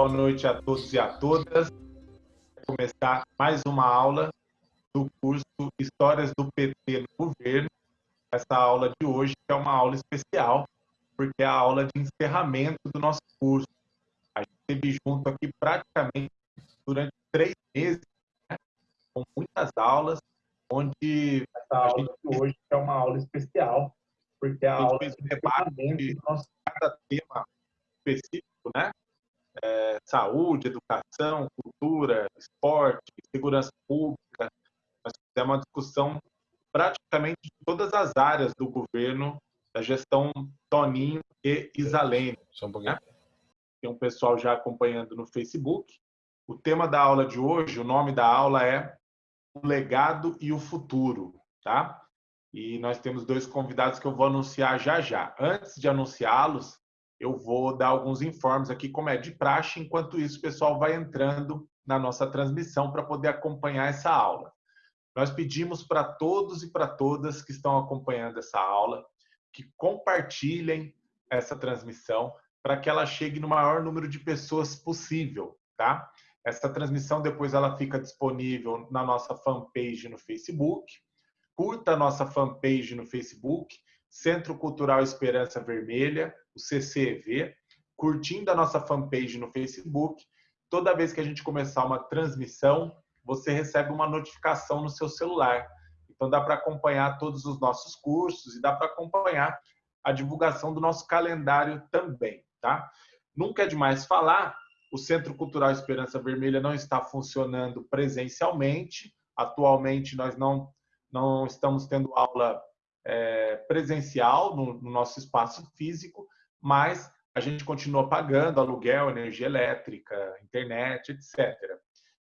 boa noite a todos e a todas. Vou começar mais uma aula do curso Histórias do PT no Governo. Essa aula de hoje é uma aula especial, porque é a aula de encerramento do nosso curso. A gente esteve junto aqui praticamente durante três meses, né? com muitas aulas, onde essa aula de hoje é uma aula especial, porque é a aula de encerramento do nosso cada tema específico, né? É, saúde, educação, cultura, esporte, segurança pública. Nós fizemos uma discussão praticamente de todas as áreas do governo, da gestão Toninho e Isalene. Só um pouquinho. Né? Tem um pessoal já acompanhando no Facebook. O tema da aula de hoje, o nome da aula é O Legado e o Futuro, tá? E nós temos dois convidados que eu vou anunciar já já. Antes de anunciá-los, eu vou dar alguns informes aqui, como é de praxe, enquanto isso o pessoal vai entrando na nossa transmissão para poder acompanhar essa aula. Nós pedimos para todos e para todas que estão acompanhando essa aula que compartilhem essa transmissão para que ela chegue no maior número de pessoas possível, tá? Essa transmissão depois ela fica disponível na nossa fanpage no Facebook. Curta a nossa fanpage no Facebook, Centro Cultural Esperança Vermelha, o CCEV, curtindo a nossa fanpage no Facebook. Toda vez que a gente começar uma transmissão, você recebe uma notificação no seu celular. Então dá para acompanhar todos os nossos cursos e dá para acompanhar a divulgação do nosso calendário também, tá? Nunca é demais falar, o Centro Cultural Esperança Vermelha não está funcionando presencialmente. Atualmente nós não não estamos tendo aula é, presencial no, no nosso espaço físico, mas a gente continua pagando aluguel, energia elétrica, internet, etc.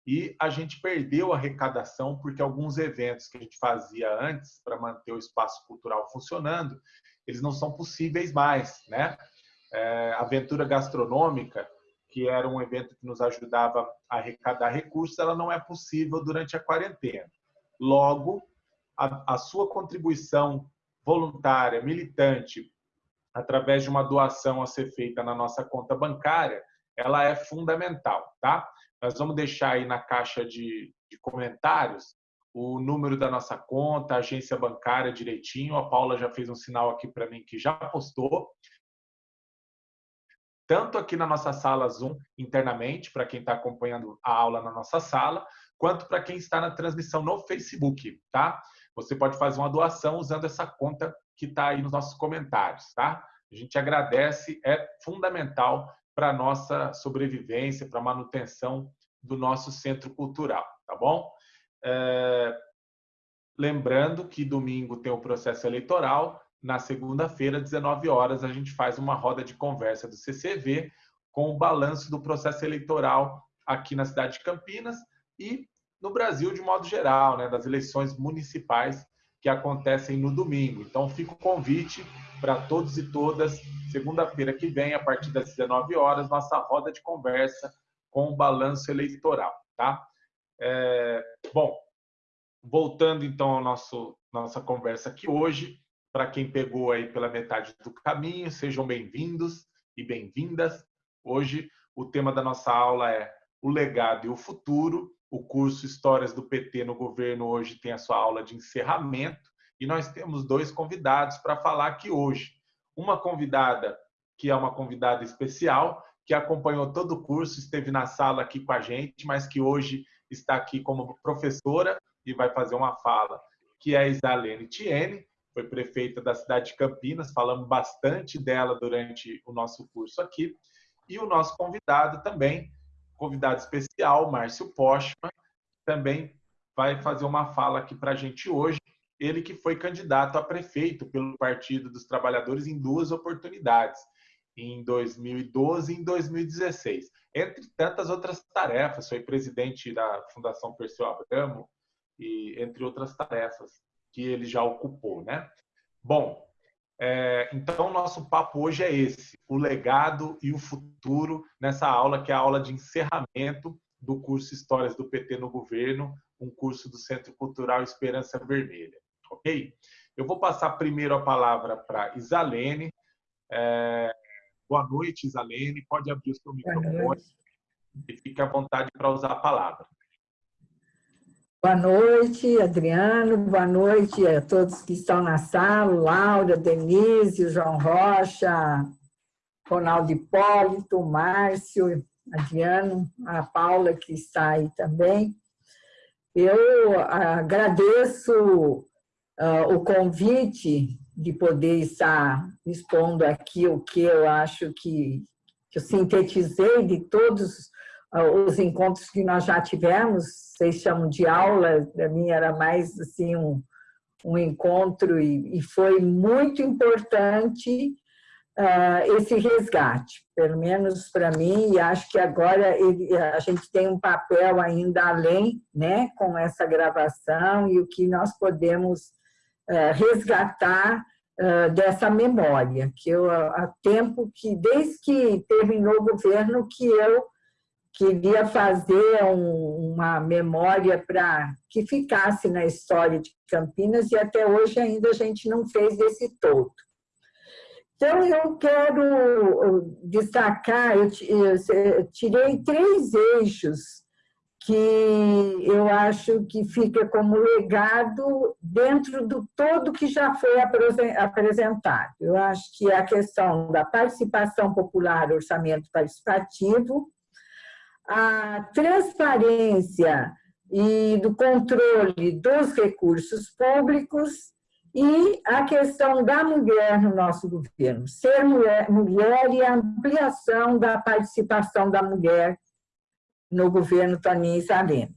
E a gente perdeu a arrecadação porque alguns eventos que a gente fazia antes para manter o espaço cultural funcionando, eles não são possíveis mais, né? É, aventura gastronômica, que era um evento que nos ajudava a arrecadar recursos, ela não é possível durante a quarentena. Logo, a, a sua contribuição voluntária, militante, através de uma doação a ser feita na nossa conta bancária, ela é fundamental, tá? Nós vamos deixar aí na caixa de, de comentários o número da nossa conta, a agência bancária direitinho. A Paula já fez um sinal aqui para mim que já postou. Tanto aqui na nossa sala Zoom internamente, para quem está acompanhando a aula na nossa sala, quanto para quem está na transmissão no Facebook, tá? Você pode fazer uma doação usando essa conta que está aí nos nossos comentários, tá? A gente agradece, é fundamental para a nossa sobrevivência, para a manutenção do nosso centro cultural, tá bom? É... Lembrando que domingo tem o processo eleitoral, na segunda-feira, 19 horas, a gente faz uma roda de conversa do CCV com o balanço do processo eleitoral aqui na cidade de Campinas e no Brasil de modo geral, né, das eleições municipais que acontecem no domingo. Então, fica o convite para todos e todas, segunda-feira que vem, a partir das 19 horas, nossa roda de conversa com o balanço eleitoral, tá? É, bom, voltando então à nosso nossa conversa aqui hoje, para quem pegou aí pela metade do caminho, sejam bem-vindos e bem-vindas. Hoje o tema da nossa aula é o legado e o futuro o curso Histórias do PT no Governo hoje tem a sua aula de encerramento e nós temos dois convidados para falar aqui hoje. Uma convidada que é uma convidada especial, que acompanhou todo o curso, esteve na sala aqui com a gente, mas que hoje está aqui como professora e vai fazer uma fala, que é a Isalene Tiene, foi prefeita da cidade de Campinas, falamos bastante dela durante o nosso curso aqui. E o nosso convidado também convidado especial, Márcio Postman, também vai fazer uma fala aqui para a gente hoje. Ele que foi candidato a prefeito pelo Partido dos Trabalhadores em duas oportunidades, em 2012 e em 2016. Entre tantas outras tarefas, foi presidente da Fundação Perseu Abramo, e entre outras tarefas que ele já ocupou, né? Bom, é, então, nosso papo hoje é esse: o legado e o futuro, nessa aula, que é a aula de encerramento do curso Histórias do PT no Governo, um curso do Centro Cultural Esperança Vermelha. Ok? Eu vou passar primeiro a palavra para Isalene. É, boa noite, Isalene. Pode abrir o seu microfone e fique à vontade para usar a palavra. Boa noite, Adriano. Boa noite a todos que estão na sala, Laura, Denise, João Rocha, Ronaldo Hipólito, Márcio, Adriano, a Paula que está aí também. Eu agradeço uh, o convite de poder estar expondo aqui o que eu acho que, que eu sintetizei de todos os encontros que nós já tivemos, vocês chamam de aula, para mim era mais assim um, um encontro e, e foi muito importante uh, esse resgate, pelo menos para mim, e acho que agora ele, a gente tem um papel ainda além, né, com essa gravação e o que nós podemos uh, resgatar uh, dessa memória, que eu, há tempo que, desde que terminou o governo, que eu queria fazer um, uma memória para que ficasse na história de Campinas e até hoje ainda a gente não fez esse todo. Então, eu quero destacar, eu tirei três eixos que eu acho que fica como legado dentro do todo que já foi apresentado. Eu acho que é a questão da participação popular, orçamento participativo, a transparência e do controle dos recursos públicos e a questão da mulher no nosso governo, ser mulher, mulher e a ampliação da participação da mulher no governo Toninho Saleme.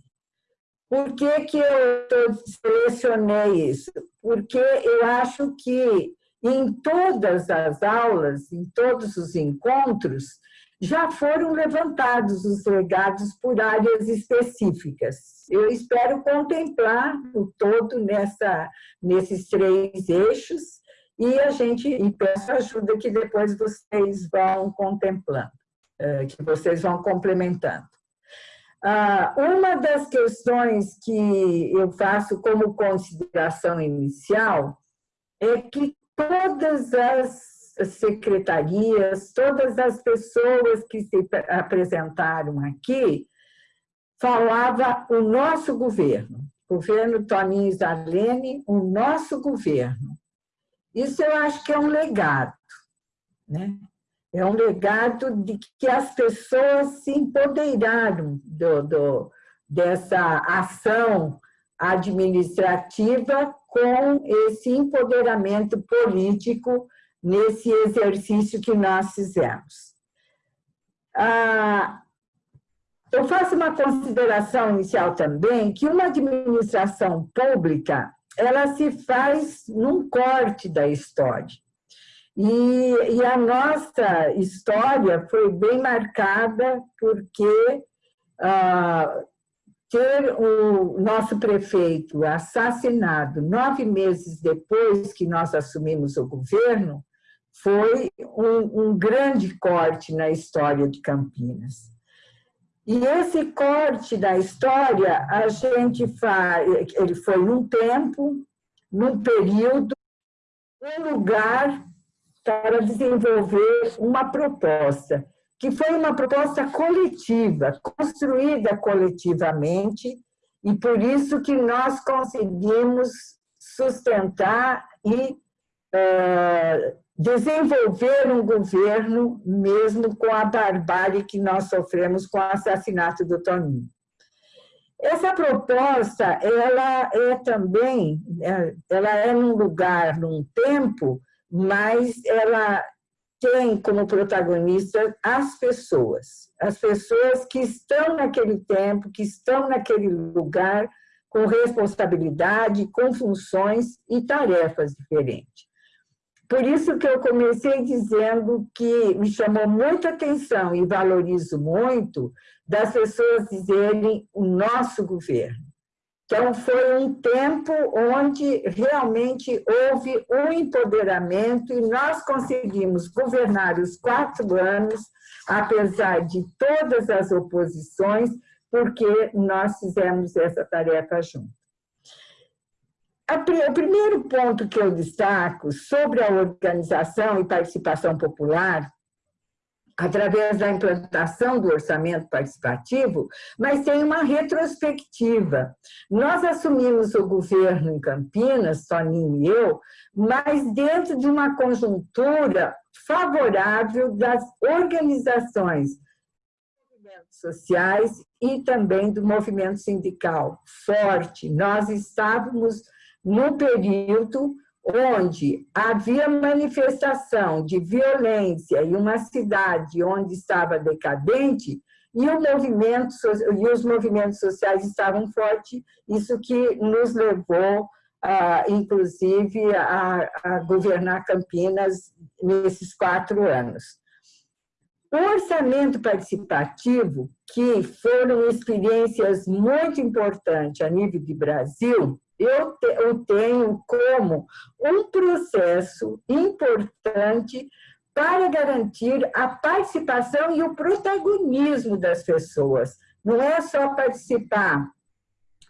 Por que, que eu selecionei isso? Porque eu acho que em todas as aulas, em todos os encontros, já foram levantados os legados por áreas específicas. Eu espero contemplar o todo nessa, nesses três eixos e a gente e peço ajuda que depois vocês vão contemplando, eh, que vocês vão complementando. Ah, uma das questões que eu faço como consideração inicial é que todas as secretarias, todas as pessoas que se apresentaram aqui, falava o nosso governo, governo Toninho Zarlene, o nosso governo. Isso eu acho que é um legado, né? É um legado de que as pessoas se empoderaram do, do, dessa ação administrativa com esse empoderamento político nesse exercício que nós fizemos. Ah, eu faço uma consideração inicial também, que uma administração pública, ela se faz num corte da história. E, e a nossa história foi bem marcada porque ah, ter o nosso prefeito assassinado nove meses depois que nós assumimos o governo, foi um, um grande corte na história de Campinas. E esse corte da história, a gente faz, ele foi num tempo, num período, um lugar para desenvolver uma proposta, que foi uma proposta coletiva, construída coletivamente, e por isso que nós conseguimos sustentar e uh, desenvolver um governo mesmo com a barbárie que nós sofremos com o assassinato do Toninho. Essa proposta, ela é também, é, ela é num lugar, num tempo, mas ela tem como protagonista as pessoas, as pessoas que estão naquele tempo, que estão naquele lugar com responsabilidade, com funções e tarefas diferentes. Por isso que eu comecei dizendo que me chamou muita atenção e valorizo muito das pessoas dizerem o nosso governo. Então, foi um tempo onde realmente houve um empoderamento e nós conseguimos governar os quatro anos, apesar de todas as oposições, porque nós fizemos essa tarefa juntos. O primeiro ponto que eu destaco sobre a organização e participação popular, através da implantação do orçamento participativo, mas tem uma retrospectiva. Nós assumimos o governo em Campinas, Toninho e eu, mas dentro de uma conjuntura favorável das organizações sociais e também do movimento sindical forte. Nós estávamos no período onde havia manifestação de violência em uma cidade onde estava decadente, e, o movimento, e os movimentos sociais estavam fortes, isso que nos levou, ah, inclusive, a, a governar Campinas nesses quatro anos. O orçamento participativo, que foram experiências muito importantes a nível de Brasil, eu, eu tenho como um processo importante para garantir a participação e o protagonismo das pessoas. Não é só participar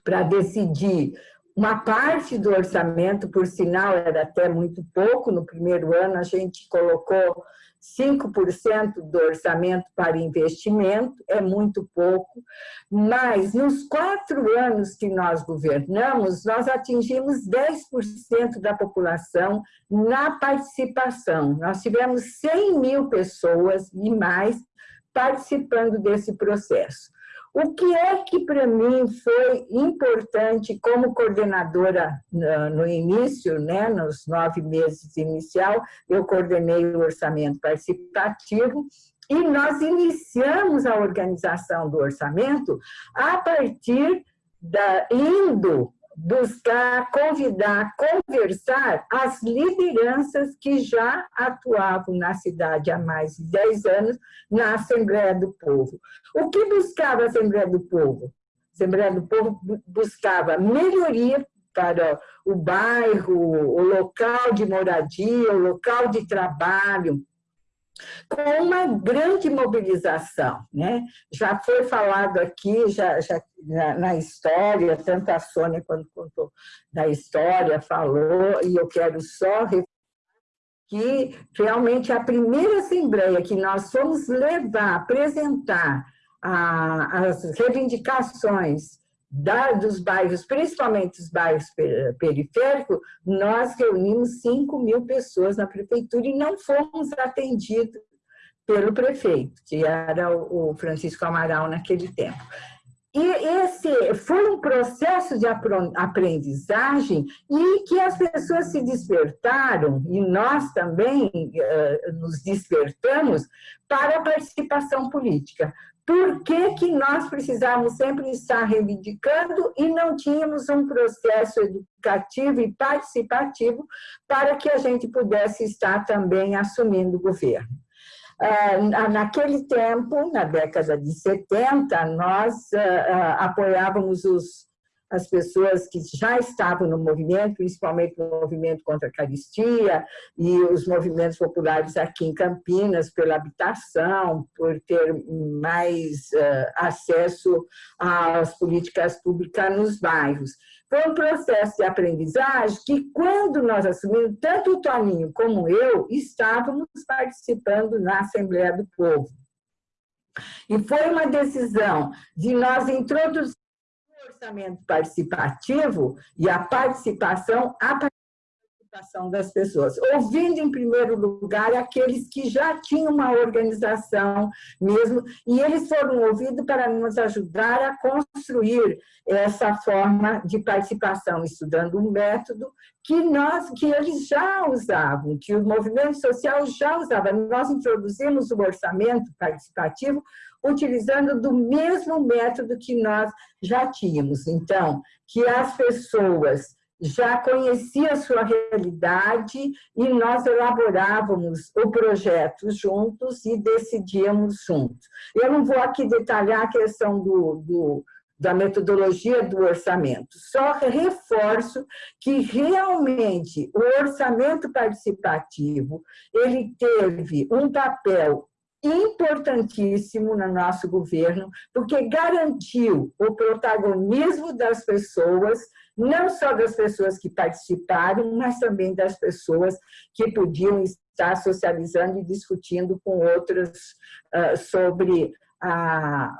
para decidir uma parte do orçamento, por sinal, era até muito pouco, no primeiro ano a gente colocou 5% do orçamento para investimento, é muito pouco, mas nos quatro anos que nós governamos, nós atingimos 10% da população na participação. Nós tivemos 100 mil pessoas e mais participando desse processo. O que é que para mim foi importante como coordenadora no início, né, nos nove meses inicial, eu coordenei o orçamento participativo e nós iniciamos a organização do orçamento a partir da indo buscar, convidar, conversar as lideranças que já atuavam na cidade há mais de 10 anos na Assembleia do Povo. O que buscava a Assembleia do Povo? A Assembleia do Povo buscava melhoria para o bairro, o local de moradia, o local de trabalho, com uma grande mobilização. Né? Já foi falado aqui, já, já na, história, tanto a Sônia quanto contou da história, falou, e eu quero só que realmente a primeira assembleia que nós fomos levar, apresentar a, as reivindicações da, dos bairros, principalmente os bairros periféricos, nós reunimos 5 mil pessoas na prefeitura e não fomos atendidos pelo prefeito, que era o Francisco Amaral naquele tempo. E esse foi um processo de aprendizagem e que as pessoas se despertaram, e nós também uh, nos despertamos para a participação política por que, que nós precisávamos sempre estar reivindicando e não tínhamos um processo educativo e participativo para que a gente pudesse estar também assumindo o governo. Ah, naquele tempo, na década de 70, nós ah, ah, apoiávamos os as pessoas que já estavam no movimento, principalmente no movimento contra a caristia e os movimentos populares aqui em Campinas, pela habitação, por ter mais uh, acesso às políticas públicas nos bairros. Foi um processo de aprendizagem que, quando nós assumimos, tanto o Toninho como eu, estávamos participando na Assembleia do Povo. E foi uma decisão de nós introduzir orçamento participativo e a participação, a participação das pessoas, ouvindo em primeiro lugar aqueles que já tinham uma organização mesmo, e eles foram ouvidos para nos ajudar a construir essa forma de participação, estudando um método que nós, que eles já usavam, que o movimento social já usava. Nós introduzimos o orçamento participativo utilizando do mesmo método que nós já tínhamos. Então, que as pessoas já conheciam a sua realidade e nós elaborávamos o projeto juntos e decidíamos juntos. Eu não vou aqui detalhar a questão do, do da metodologia do orçamento. Só reforço que realmente o orçamento participativo, ele teve um papel importantíssimo no nosso governo, porque garantiu o protagonismo das pessoas, não só das pessoas que participaram, mas também das pessoas que podiam estar socializando e discutindo com outros uh, sobre a,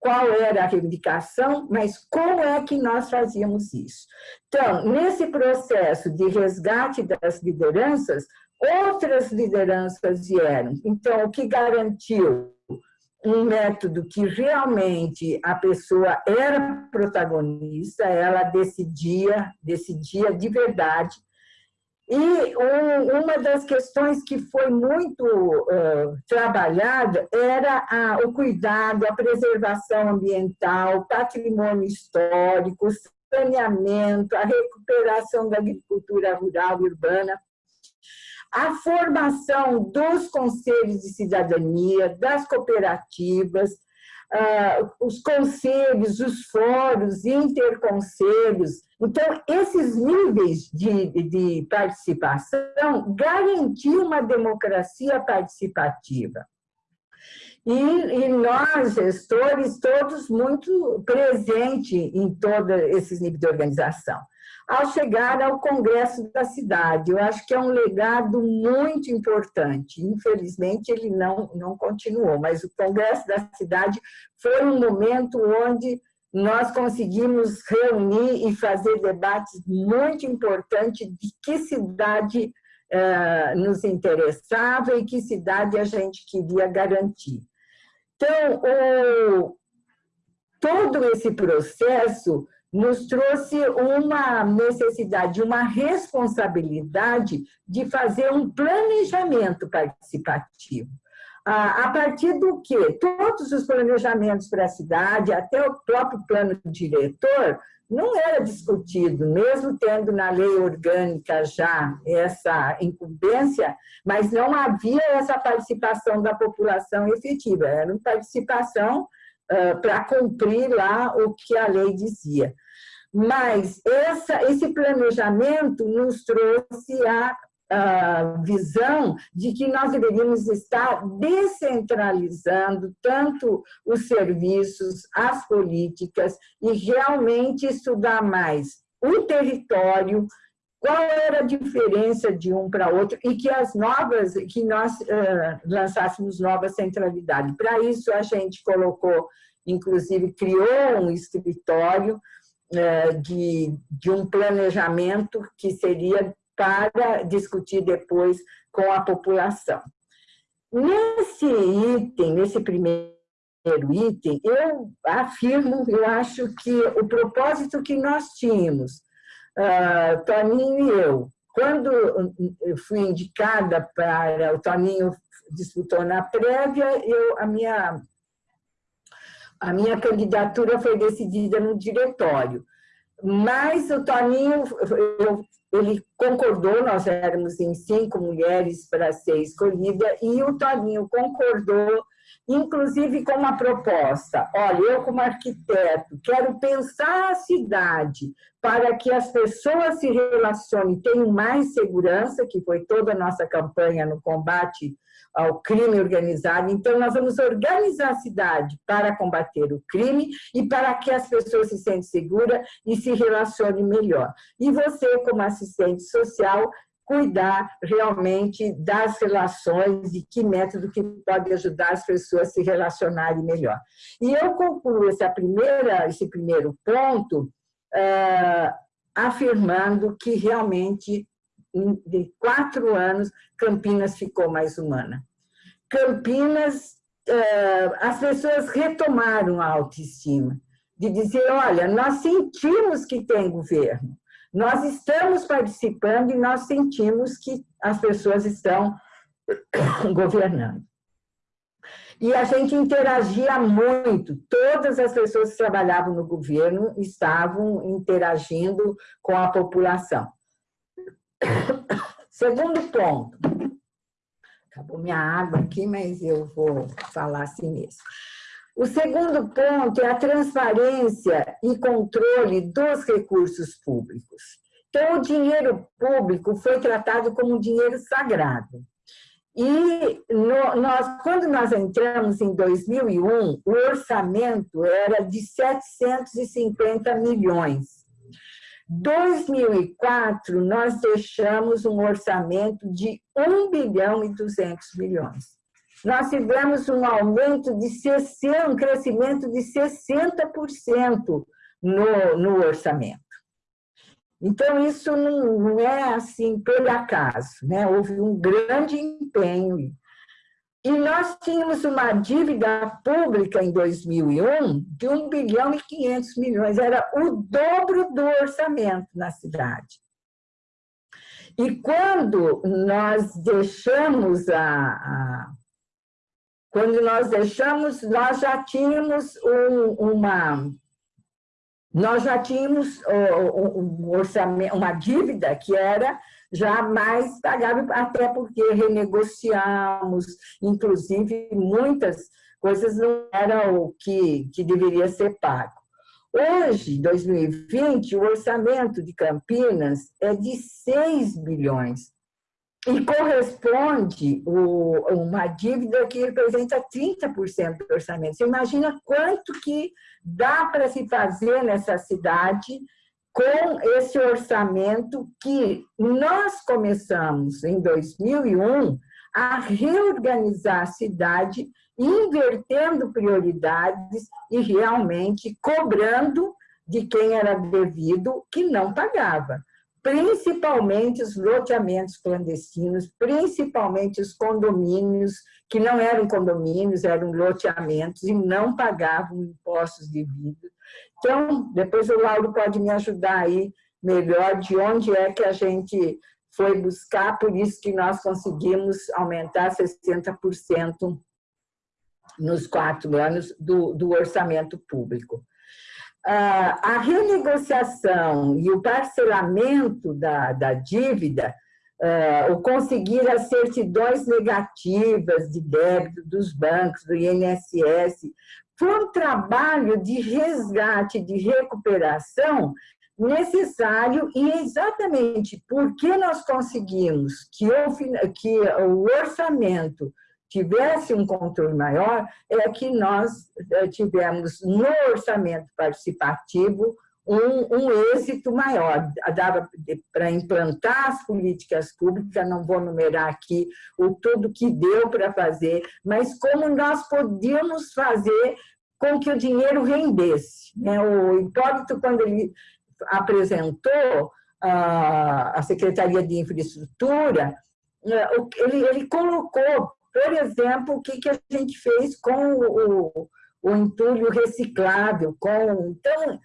qual era a reivindicação, mas como é que nós fazíamos isso. Então, nesse processo de resgate das lideranças, outras lideranças vieram. Então, o que garantiu um método que realmente a pessoa era protagonista, ela decidia, decidia de verdade. E um, uma das questões que foi muito uh, trabalhada era a, o cuidado, a preservação ambiental, patrimônio histórico, saneamento, a recuperação da agricultura rural e urbana a formação dos conselhos de cidadania, das cooperativas, uh, os conselhos, os fóruns, interconselhos. Então, esses níveis de, de participação garantiam uma democracia participativa. E, e, nós, gestores, todos muito presentes em todos esses níveis de organização ao chegar ao Congresso da cidade. Eu acho que é um legado muito importante. Infelizmente, ele não, não continuou, mas o Congresso da cidade foi um momento onde nós conseguimos reunir e fazer debates muito importantes de que cidade eh, nos interessava e que cidade a gente queria garantir. Então, o, todo esse processo nos trouxe uma necessidade, uma responsabilidade de fazer um planejamento participativo. A partir do que todos os planejamentos para a cidade, até o próprio plano diretor, não era discutido, mesmo tendo na lei orgânica já essa incumbência, mas não havia essa participação da população efetiva, era uma participação para cumprir lá o que a lei dizia. Mas essa, esse planejamento nos trouxe a, a visão de que nós deveríamos estar descentralizando tanto os serviços, as políticas, e realmente estudar mais o território, qual era a diferença de um para outro e que as novas, que nós uh, lançássemos novas centralidades. Para isso, a gente colocou, inclusive, criou um escritório uh, de, de um planejamento que seria para discutir depois com a população. Nesse item, nesse primeiro item, eu afirmo, eu acho que o propósito que nós tínhamos uh, Toninho e eu. Quando eu fui indicada para... O Toninho disputou na prévia, eu, a, minha, a minha candidatura foi decidida no diretório. Mas o Toninho, eu, ele concordou, nós éramos em cinco mulheres para ser escolhida, e o Toninho concordou inclusive com uma proposta. Olha, eu como arquiteto quero pensar a cidade para que as pessoas se relacionem, tenham mais segurança, que foi toda a nossa campanha no combate ao crime organizado. Então, nós vamos organizar a cidade para combater o crime e para que as pessoas se sentem seguras e se relacionem melhor. E você, como assistente social, cuidar realmente das relações e que método que pode ajudar as pessoas a se relacionarem melhor. E eu concluo essa primeira, esse primeiro ponto uh, afirmando que realmente, de quatro anos, Campinas ficou mais humana. Campinas, uh, as pessoas retomaram a autoestima, de dizer, olha, nós sentimos que tem governo, nós estamos participando e nós sentimos que as pessoas estão governando. E a gente interagia muito, todas as pessoas que trabalhavam no governo estavam interagindo com a população. Segundo ponto, acabou minha água aqui, mas eu vou falar assim mesmo. O segundo ponto é a transparência e controle dos recursos públicos. Então, o dinheiro público foi tratado como um dinheiro sagrado. E no, nós, quando nós entramos em 2001, o orçamento era de 750 milhões. 2004, nós deixamos um orçamento de 1 bilhão e 200 milhões. Nós tivemos um aumento de 60, um crescimento de 60% no, no orçamento. Então, isso não, não é assim por acaso, né? houve um grande empenho. E nós tínhamos uma dívida pública em 2001 de 1 bilhão e 500 milhões, era o dobro do orçamento na cidade. E quando nós deixamos a, a quando nós deixamos, nós já tínhamos um, uma nós já tínhamos um orçamento, uma dívida que era já mais pagável, até porque renegociamos, inclusive muitas coisas não eram o que, que deveria ser pago. Hoje, 2020, o orçamento de Campinas é de 6 bilhões e corresponde o, uma dívida que representa 30% do orçamento. Você imagina quanto que dá para se fazer nessa cidade com esse orçamento que nós começamos em 2001 a reorganizar a cidade, invertendo prioridades e realmente cobrando de quem era devido que não pagava principalmente os loteamentos clandestinos, principalmente os condomínios, que não eram condomínios, eram loteamentos e não pagavam impostos devidos. Então, depois o Lauro pode me ajudar aí melhor de onde é que a gente foi buscar, por isso que nós conseguimos aumentar 60% nos quatro anos do, do orçamento público a renegociação e o parcelamento da, da dívida, o conseguir as certidões negativas de débito dos bancos, do INSS, foi um trabalho de resgate, de recuperação necessário e exatamente porque nós conseguimos que o, que o orçamento tivesse um controle maior, é que nós eh, tivemos no orçamento participativo um, um êxito maior. Dava para implantar as políticas públicas, não vou numerar aqui o tudo que deu para fazer, mas como nós podíamos fazer com que o dinheiro rendesse. Né? O Hipólito, quando ele apresentou a Secretaria de Infraestrutura, eh, ele, ele colocou por exemplo, o que, que a gente fez com o, o entulho reciclável. Com, então,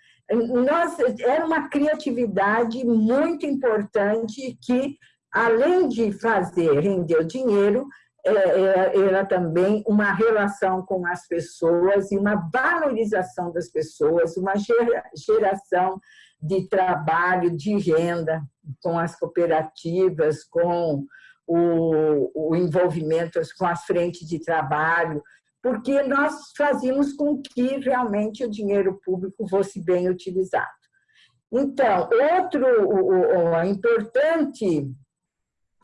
nós, era uma criatividade muito importante que, além de fazer render dinheiro, é, é, era também uma relação com as pessoas e uma valorização das pessoas, uma geração de trabalho, de renda com as cooperativas, com o, o envolvimento com as frentes de trabalho, porque nós fazíamos com que realmente o dinheiro público fosse bem utilizado. Então, outro o, o, importante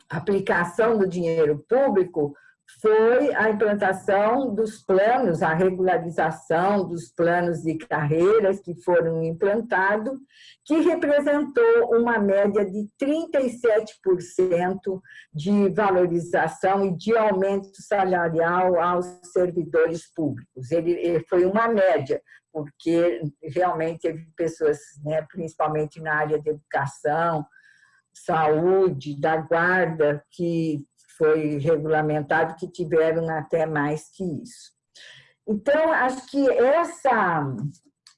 aplicação do dinheiro público foi a implantação dos planos, a regularização dos planos de carreiras que foram implantados, que representou uma média de 37% de valorização e de aumento salarial aos servidores públicos. Ele, foi uma média, porque realmente teve pessoas, né, principalmente na área de educação, saúde, da guarda, que foi regulamentado, que tiveram até mais que isso. Então, acho que essa,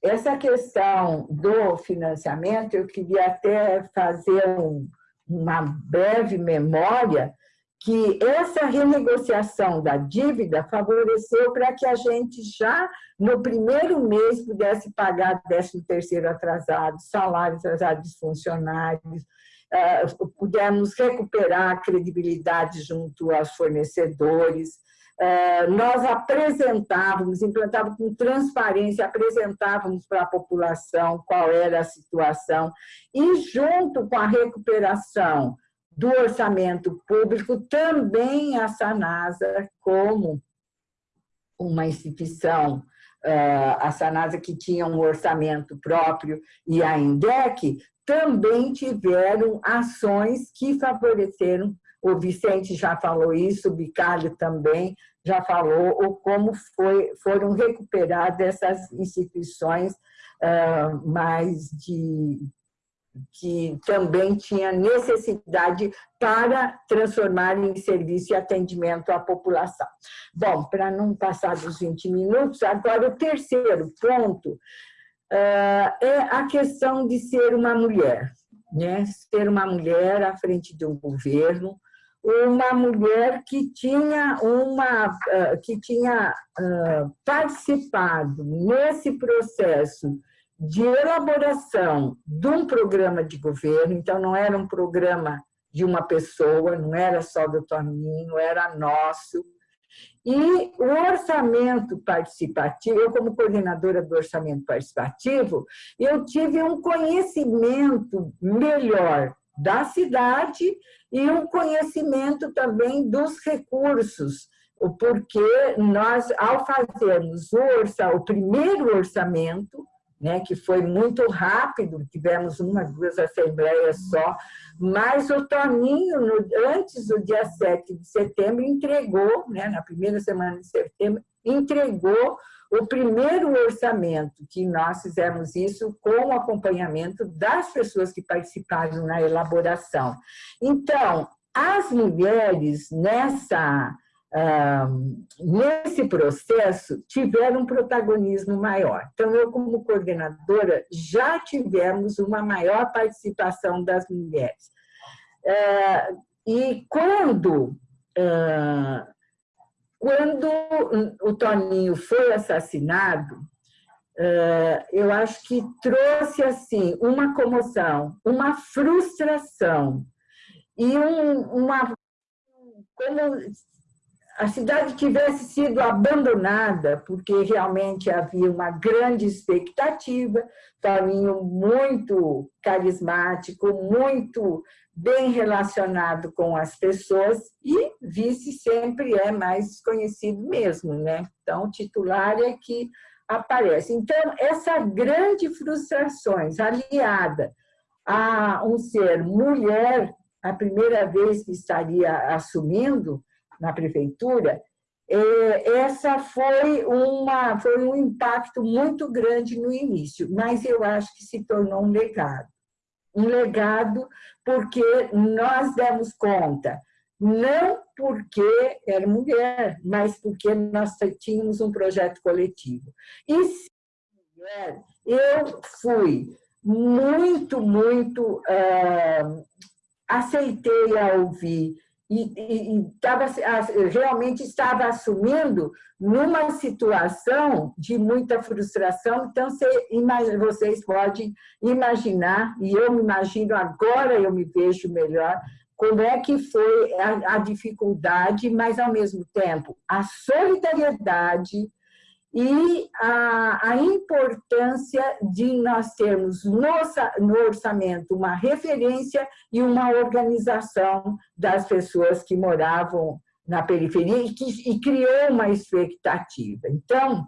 essa questão do financiamento, eu queria até fazer um, uma breve memória que essa renegociação da dívida favoreceu para que a gente já no primeiro mês pudesse pagar 13 terceiro atrasado, salário atrasado dos funcionários, eh, pudemos recuperar a credibilidade junto aos fornecedores, eh, nós apresentávamos, implantávamos com transparência, apresentávamos para a população qual era a situação, e junto com a recuperação do orçamento público, também a Sanasa, como uma instituição a Sanasa que tinha um orçamento próprio e a INDEC, também tiveram ações que favoreceram, o Vicente já falou isso, o Bicalho também já falou, ou como foi, foram recuperadas essas instituições uh, mais de que também tinha necessidade para transformar em serviço e atendimento à população. Bom, para não passar dos 20 minutos, agora o terceiro ponto é a questão de ser uma mulher, né? ser uma mulher à frente de um governo, uma mulher que tinha, uma, uh, que tinha uh, participado nesse processo de elaboração de um programa de governo, então não era um programa de uma pessoa, não era só do Toninho, era nosso. E o orçamento participativo, eu como coordenadora do orçamento participativo, eu tive um conhecimento melhor da cidade e um conhecimento também dos recursos, porque nós, ao fazermos o, orça, o primeiro orçamento, né, que foi muito rápido, tivemos uma, duas assembleias só, mas o Toninho, no, antes do dia 7 de setembro, entregou, né, na primeira semana de setembro, entregou o primeiro orçamento, que nós fizemos isso com o acompanhamento das pessoas que participaram na elaboração. Então, as mulheres nessa nesse processo, tiveram um protagonismo maior. Então, eu, como coordenadora, já tivemos uma maior participação das mulheres. E quando, quando o Toninho foi assassinado, eu acho que trouxe assim uma comoção, uma frustração e um, uma como a cidade tivesse sido abandonada, porque realmente havia uma grande expectativa, Toninho muito carismático, muito bem relacionado com as pessoas, e vice sempre é mais conhecido mesmo, né? Então, titular é que aparece. Então, essa grande frustrações aliada a um ser mulher, a primeira vez que estaria assumindo, na prefeitura, é, essa foi, uma, foi um impacto muito grande no início, mas eu acho que se tornou um legado. Um legado porque nós demos conta, não porque era mulher, mas porque nós tínhamos um projeto coletivo. E se mulher, eu fui muito, muito... Uh, aceitei a ouvir e, e, tava, realmente estava assumindo numa situação de muita frustração, então você, vocês podem imaginar, e eu me imagino agora, eu me vejo melhor, como é que foi a, a dificuldade, mas ao mesmo tempo a solidariedade, e a, a, importância de nós termos no, no orçamento uma referência e uma organização das pessoas que moravam na periferia e que e criou uma expectativa. Então,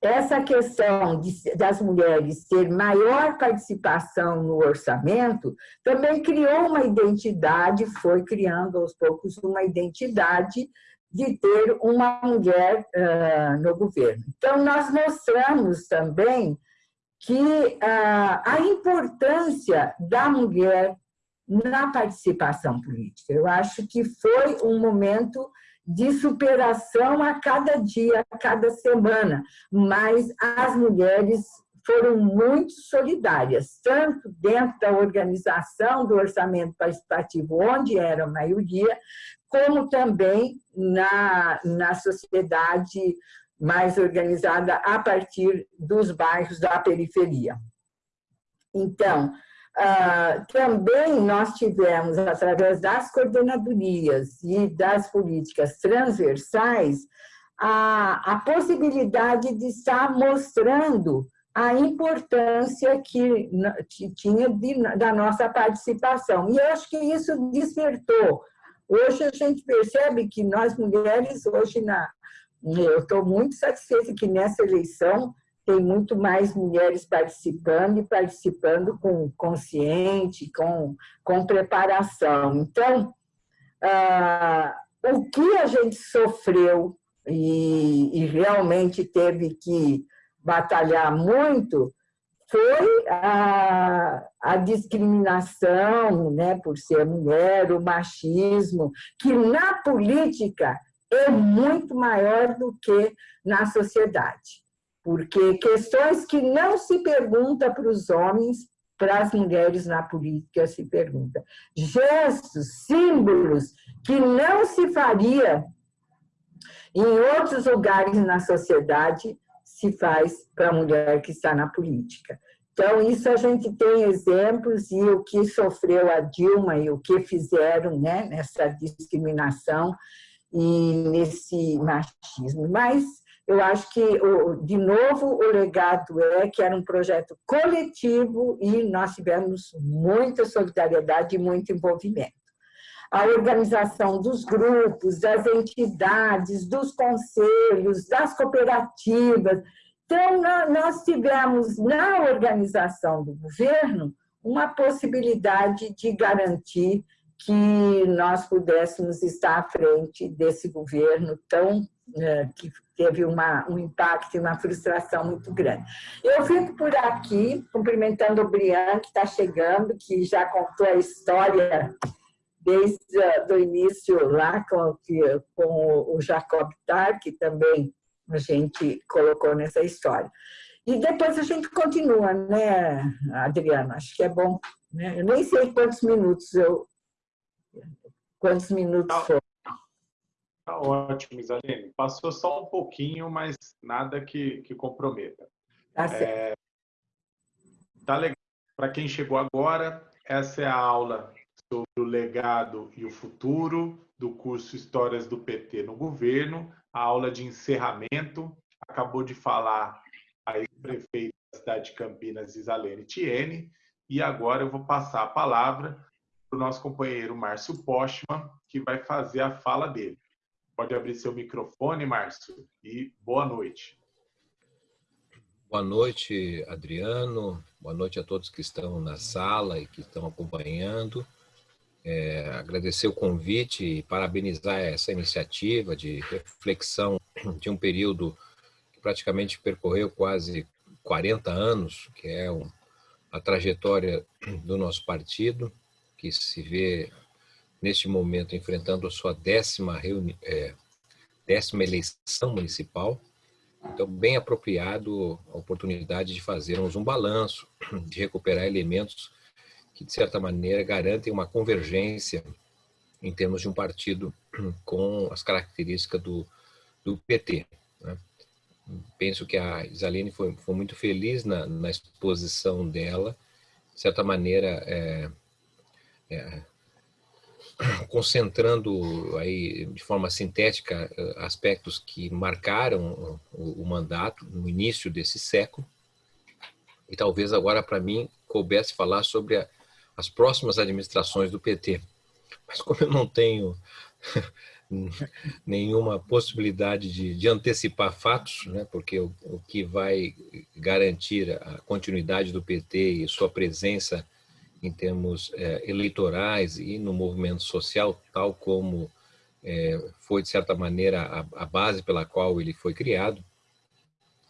essa questão de, das mulheres ter maior participação no orçamento também criou uma identidade, foi criando aos poucos uma identidade de ter uma mulher uh, no governo. Então, nós mostramos também que uh, a importância da mulher na participação política. Eu acho que foi um momento de superação a cada dia, a cada semana, mas as mulheres foram muito solidárias, tanto dentro da organização do orçamento participativo, onde era a maioria, como também na, na sociedade mais organizada a partir dos bairros da periferia. Então, Uh, também nós tivemos, através das coordenadorias e das políticas transversais, a, a possibilidade de estar mostrando a importância que, que tinha de, da nossa participação. E eu acho que isso despertou. Hoje a gente percebe que nós mulheres, hoje, na, eu estou muito satisfeita que nessa eleição tem muito mais mulheres participando e participando com consciente, com, com preparação. Então, ah, o que a gente sofreu e, e realmente teve que batalhar muito foi a, a discriminação né, por ser mulher, o machismo, que na política é muito maior do que na sociedade. Porque questões que não se pergunta para os homens, para as mulheres na política se pergunta. Gestos, símbolos que não se faria em outros lugares na sociedade, se faz para a mulher que está na política. Então, isso a gente tem exemplos e o que sofreu a Dilma e o que fizeram né, nessa discriminação e nesse machismo. Mas eu acho que, de novo, o legado é que era um projeto coletivo e nós tivemos muita solidariedade e muito envolvimento. A organização dos grupos, das entidades, dos conselhos, das cooperativas. Então, nós tivemos na organização do governo uma possibilidade de garantir que nós pudéssemos estar à frente desse governo tão é, que teve uma, um impacto e uma frustração muito grande. Eu fico por aqui, cumprimentando o Brian, que está chegando, que já contou a história desde o início lá com, com o Jacob Tar, que também a gente colocou nessa história. E depois a gente continua, né, Adriana? Acho que é bom. Né? Eu nem sei quantos minutos eu quantos minutos tá, foram. Tá ótimo, Isalene. Passou só um pouquinho, mas nada que, que comprometa. Tá certo. É, tá legal. Para quem chegou agora, essa é a aula sobre o legado e o futuro do curso Histórias do PT no Governo, a aula de encerramento. Acabou de falar a ex-prefeita da cidade de Campinas, Isalene Tiene, e agora eu vou passar a palavra para o nosso companheiro Márcio Postman, que vai fazer a fala dele. Pode abrir seu microfone, Márcio, e boa noite. Boa noite, Adriano. Boa noite a todos que estão na sala e que estão acompanhando. É, agradecer o convite e parabenizar essa iniciativa de reflexão de um período que praticamente percorreu quase 40 anos, que é um, a trajetória do nosso partido que se vê neste momento enfrentando a sua décima, reuni é, décima eleição municipal. Então, bem apropriado a oportunidade de fazermos um balanço, de recuperar elementos que, de certa maneira, garantem uma convergência em termos de um partido com as características do, do PT. Né? Penso que a Isaline foi, foi muito feliz na, na exposição dela, de certa maneira, é, é, concentrando aí de forma sintética eh, aspectos que marcaram o, o mandato no início desse século. E talvez agora para mim coubesse falar sobre a, as próximas administrações do PT. Mas como eu não tenho nenhuma possibilidade de, de, antecipar fatos, né, porque o, o que vai garantir a continuidade do PT e sua presença em termos é, eleitorais e no movimento social, tal como é, foi, de certa maneira, a, a, base pela qual ele foi criado,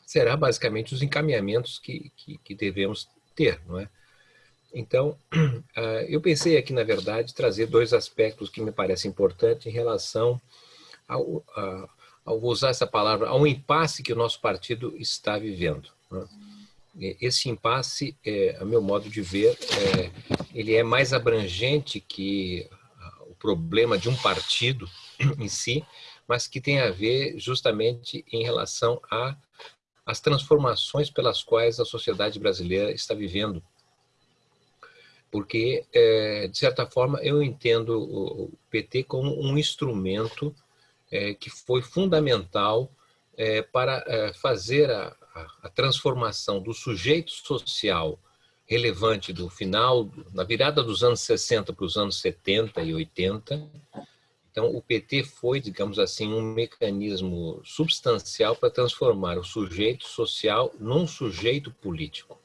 será basicamente os encaminhamentos que, que, que devemos ter, não é? Então, eu pensei aqui, na verdade, trazer dois aspectos que me parecem importantes em relação ao, ao usar essa palavra, ao impasse que o nosso partido está vivendo. Não é? esse impasse, é, a meu modo de ver, é, ele é mais abrangente que o problema de um partido em si, mas que tem a ver justamente em relação a as transformações pelas quais a sociedade brasileira está vivendo. Porque, é, de certa forma, eu entendo o PT como um instrumento é, que foi fundamental é, para é, fazer a, a, transformação do sujeito social relevante do final, na virada dos anos 60 para os anos 70 e 80, Então, o PT foi, digamos assim, um mecanismo substancial para transformar o sujeito social num sujeito político.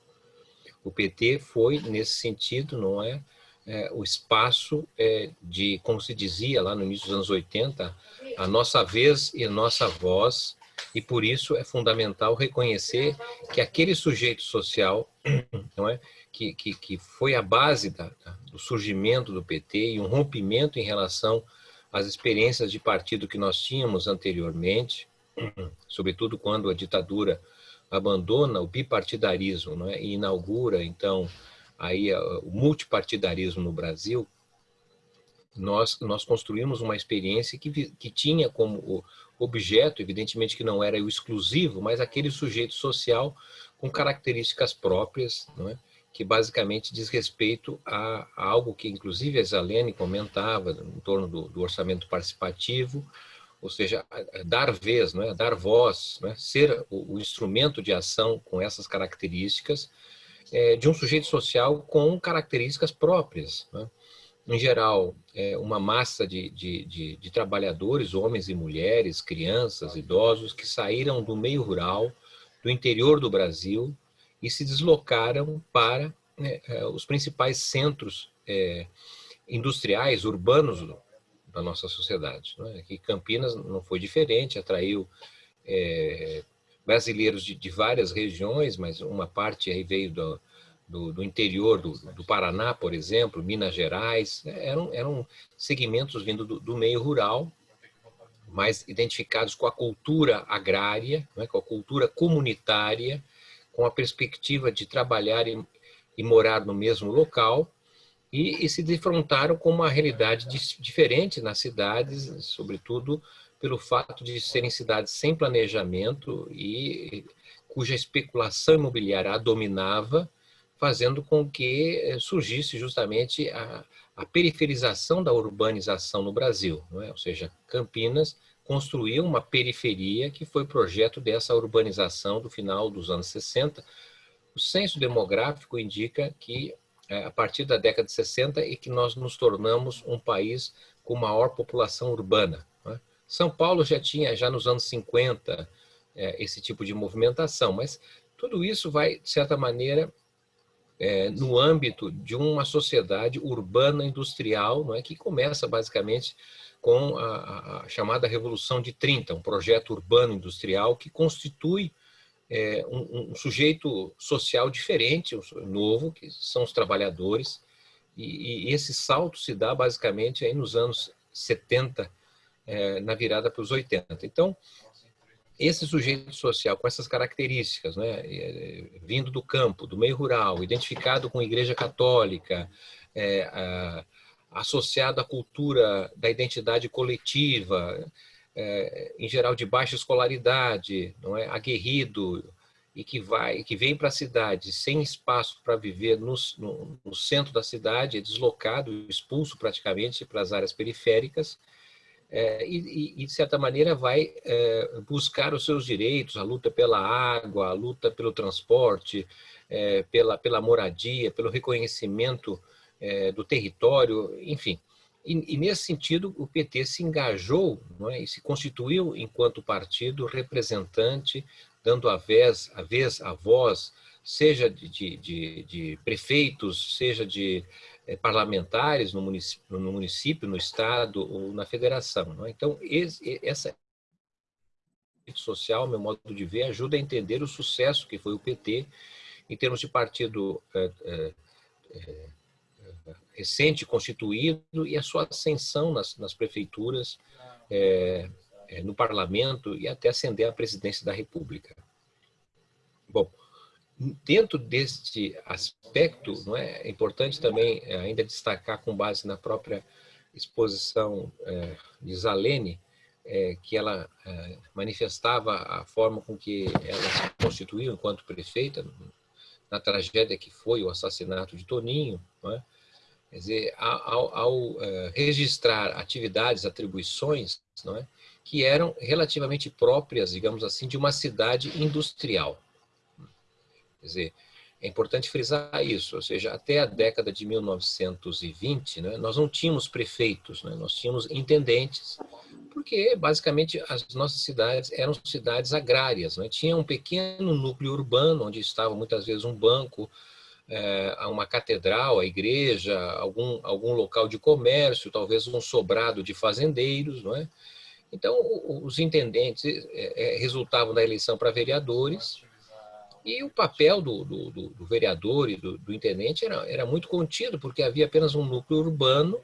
O PT foi, nesse sentido, não é, é o espaço é, de, como se dizia lá no início dos anos 80, a nossa vez e a nossa voz, e por isso é fundamental reconhecer que aquele sujeito social, não é, que, que, que foi a base da, do surgimento do PT e um rompimento em relação às experiências de partido que nós tínhamos anteriormente, sobretudo quando a ditadura abandona o bipartidarismo né, e inaugura, então, aí o multipartidarismo no Brasil, nós, nós construímos uma experiência que, que tinha como objeto, evidentemente que não era o exclusivo, mas aquele sujeito social com características próprias, não é? que basicamente diz respeito a, a, algo que inclusive a Zalene comentava em torno do, do orçamento participativo, ou seja, dar vez, não é? dar voz, é? ser o, instrumento de ação com essas características é, de um sujeito social com características próprias. É? Em geral, é uma massa de, de, de, de trabalhadores, homens e mulheres, crianças, idosos, que saíram do meio rural, do interior do Brasil, e se deslocaram para né, é, os principais centros industriais, urbanos da nossa sociedade. Né? Aqui Campinas não foi diferente, atraiu é, brasileiros de, de, várias regiões, mas uma parte aí veio do, do, do interior do, do, Paraná, por exemplo, Minas Gerais, né? eram, eram segmentos vindo do, do meio rural, mais identificados com a cultura agrária, né? com a cultura comunitária, com a perspectiva de trabalhar e, e morar no mesmo local, e, e, se defrontaram com uma realidade diferente nas cidades, sobretudo pelo fato de serem cidades sem planejamento e cuja especulação imobiliária a dominava, fazendo com que eh, surgisse justamente a, a periferização da urbanização no Brasil, é? ou seja, Campinas construiu uma periferia que foi projeto dessa urbanização do final dos anos 60. O censo demográfico indica que a partir da década de 60 e que nós nos tornamos um país com maior população urbana. Né? São Paulo já tinha, já nos anos 50, é, esse tipo de movimentação, mas tudo isso vai, de certa maneira, é, no âmbito de uma sociedade urbana industrial, não é, que começa basicamente com a, chamada Revolução de 30, um projeto urbano industrial que constitui é, um, um, sujeito social diferente, novo, que são os trabalhadores, e, e, esse salto se dá basicamente aí nos anos 70, é, na virada para os 80. Então, esse sujeito social com essas características, né, é, vindo do campo, do meio rural, identificado com a igreja católica, é, a, associado à cultura da identidade coletiva, é, em geral de baixa escolaridade, não é, aguerrido e que vai, que vem para a cidade sem espaço para viver no, no, no, centro da cidade, é deslocado, expulso praticamente para as áreas periféricas, é, e, e, de certa maneira, vai é, buscar os seus direitos, a luta pela água, a luta pelo transporte, é, pela, pela moradia, pelo reconhecimento é, do território, enfim. E, e, nesse sentido, o PT se engajou é, e se constituiu enquanto partido representante, dando a vez, a, vez, a voz, seja de, de, de prefeitos, seja de é, parlamentares no município, no município, no estado ou na federação. É? Então, esse, essa social, meu modo de ver, ajuda a entender o sucesso que foi o PT em termos de partido é, é, recente constituído e a sua ascensão nas, nas prefeituras, é, no parlamento e até ascender à presidência da República. Bom, dentro deste aspecto, não é, é importante também é, ainda destacar, com base na própria exposição é, de Zalene, é, que ela é, manifestava a forma com que ela se constituiu enquanto prefeita, na tragédia que foi o assassinato de Toninho, não é? Quer dizer, ao, ao é, registrar atividades, atribuições, não é? que eram relativamente próprias, digamos assim, de uma cidade industrial. Quer dizer, É importante frisar isso, ou seja, até a década de 1920, né, nós não tínhamos prefeitos, né, nós tínhamos intendentes, porque basicamente as nossas cidades eram cidades agrárias, né, tinha um pequeno núcleo urbano, onde estava muitas vezes um banco, é, uma catedral, a igreja, algum, algum local de comércio, talvez um sobrado de fazendeiros, não é? Então, os intendentes é, é, resultavam da eleição para vereadores, e o papel do, do, do vereador e do, do, intendente era, era muito contido, porque havia apenas um núcleo urbano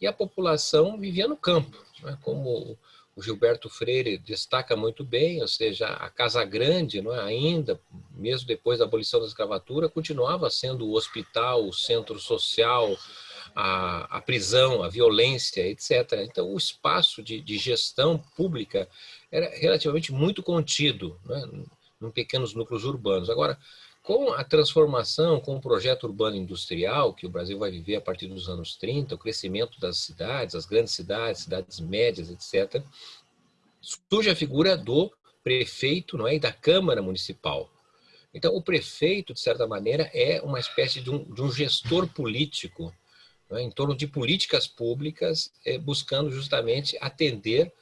e a população vivia no campo. Né? Como o Gilberto Freire destaca muito bem, ou seja, a Casa Grande, não é? ainda, mesmo depois da abolição da escravatura, continuava sendo o hospital, o centro social, a, a prisão, a violência, etc. Então, o espaço de, de gestão pública era relativamente muito contido. Né? em pequenos núcleos urbanos. Agora, com a transformação, com o projeto urbano industrial que o Brasil vai viver a partir dos anos 30, o crescimento das cidades, as grandes cidades, cidades médias, etc., surge a figura do prefeito não é, e da Câmara Municipal. Então, o prefeito, de certa maneira, é uma espécie de um, de um gestor político é, em torno de políticas públicas, é, buscando justamente atender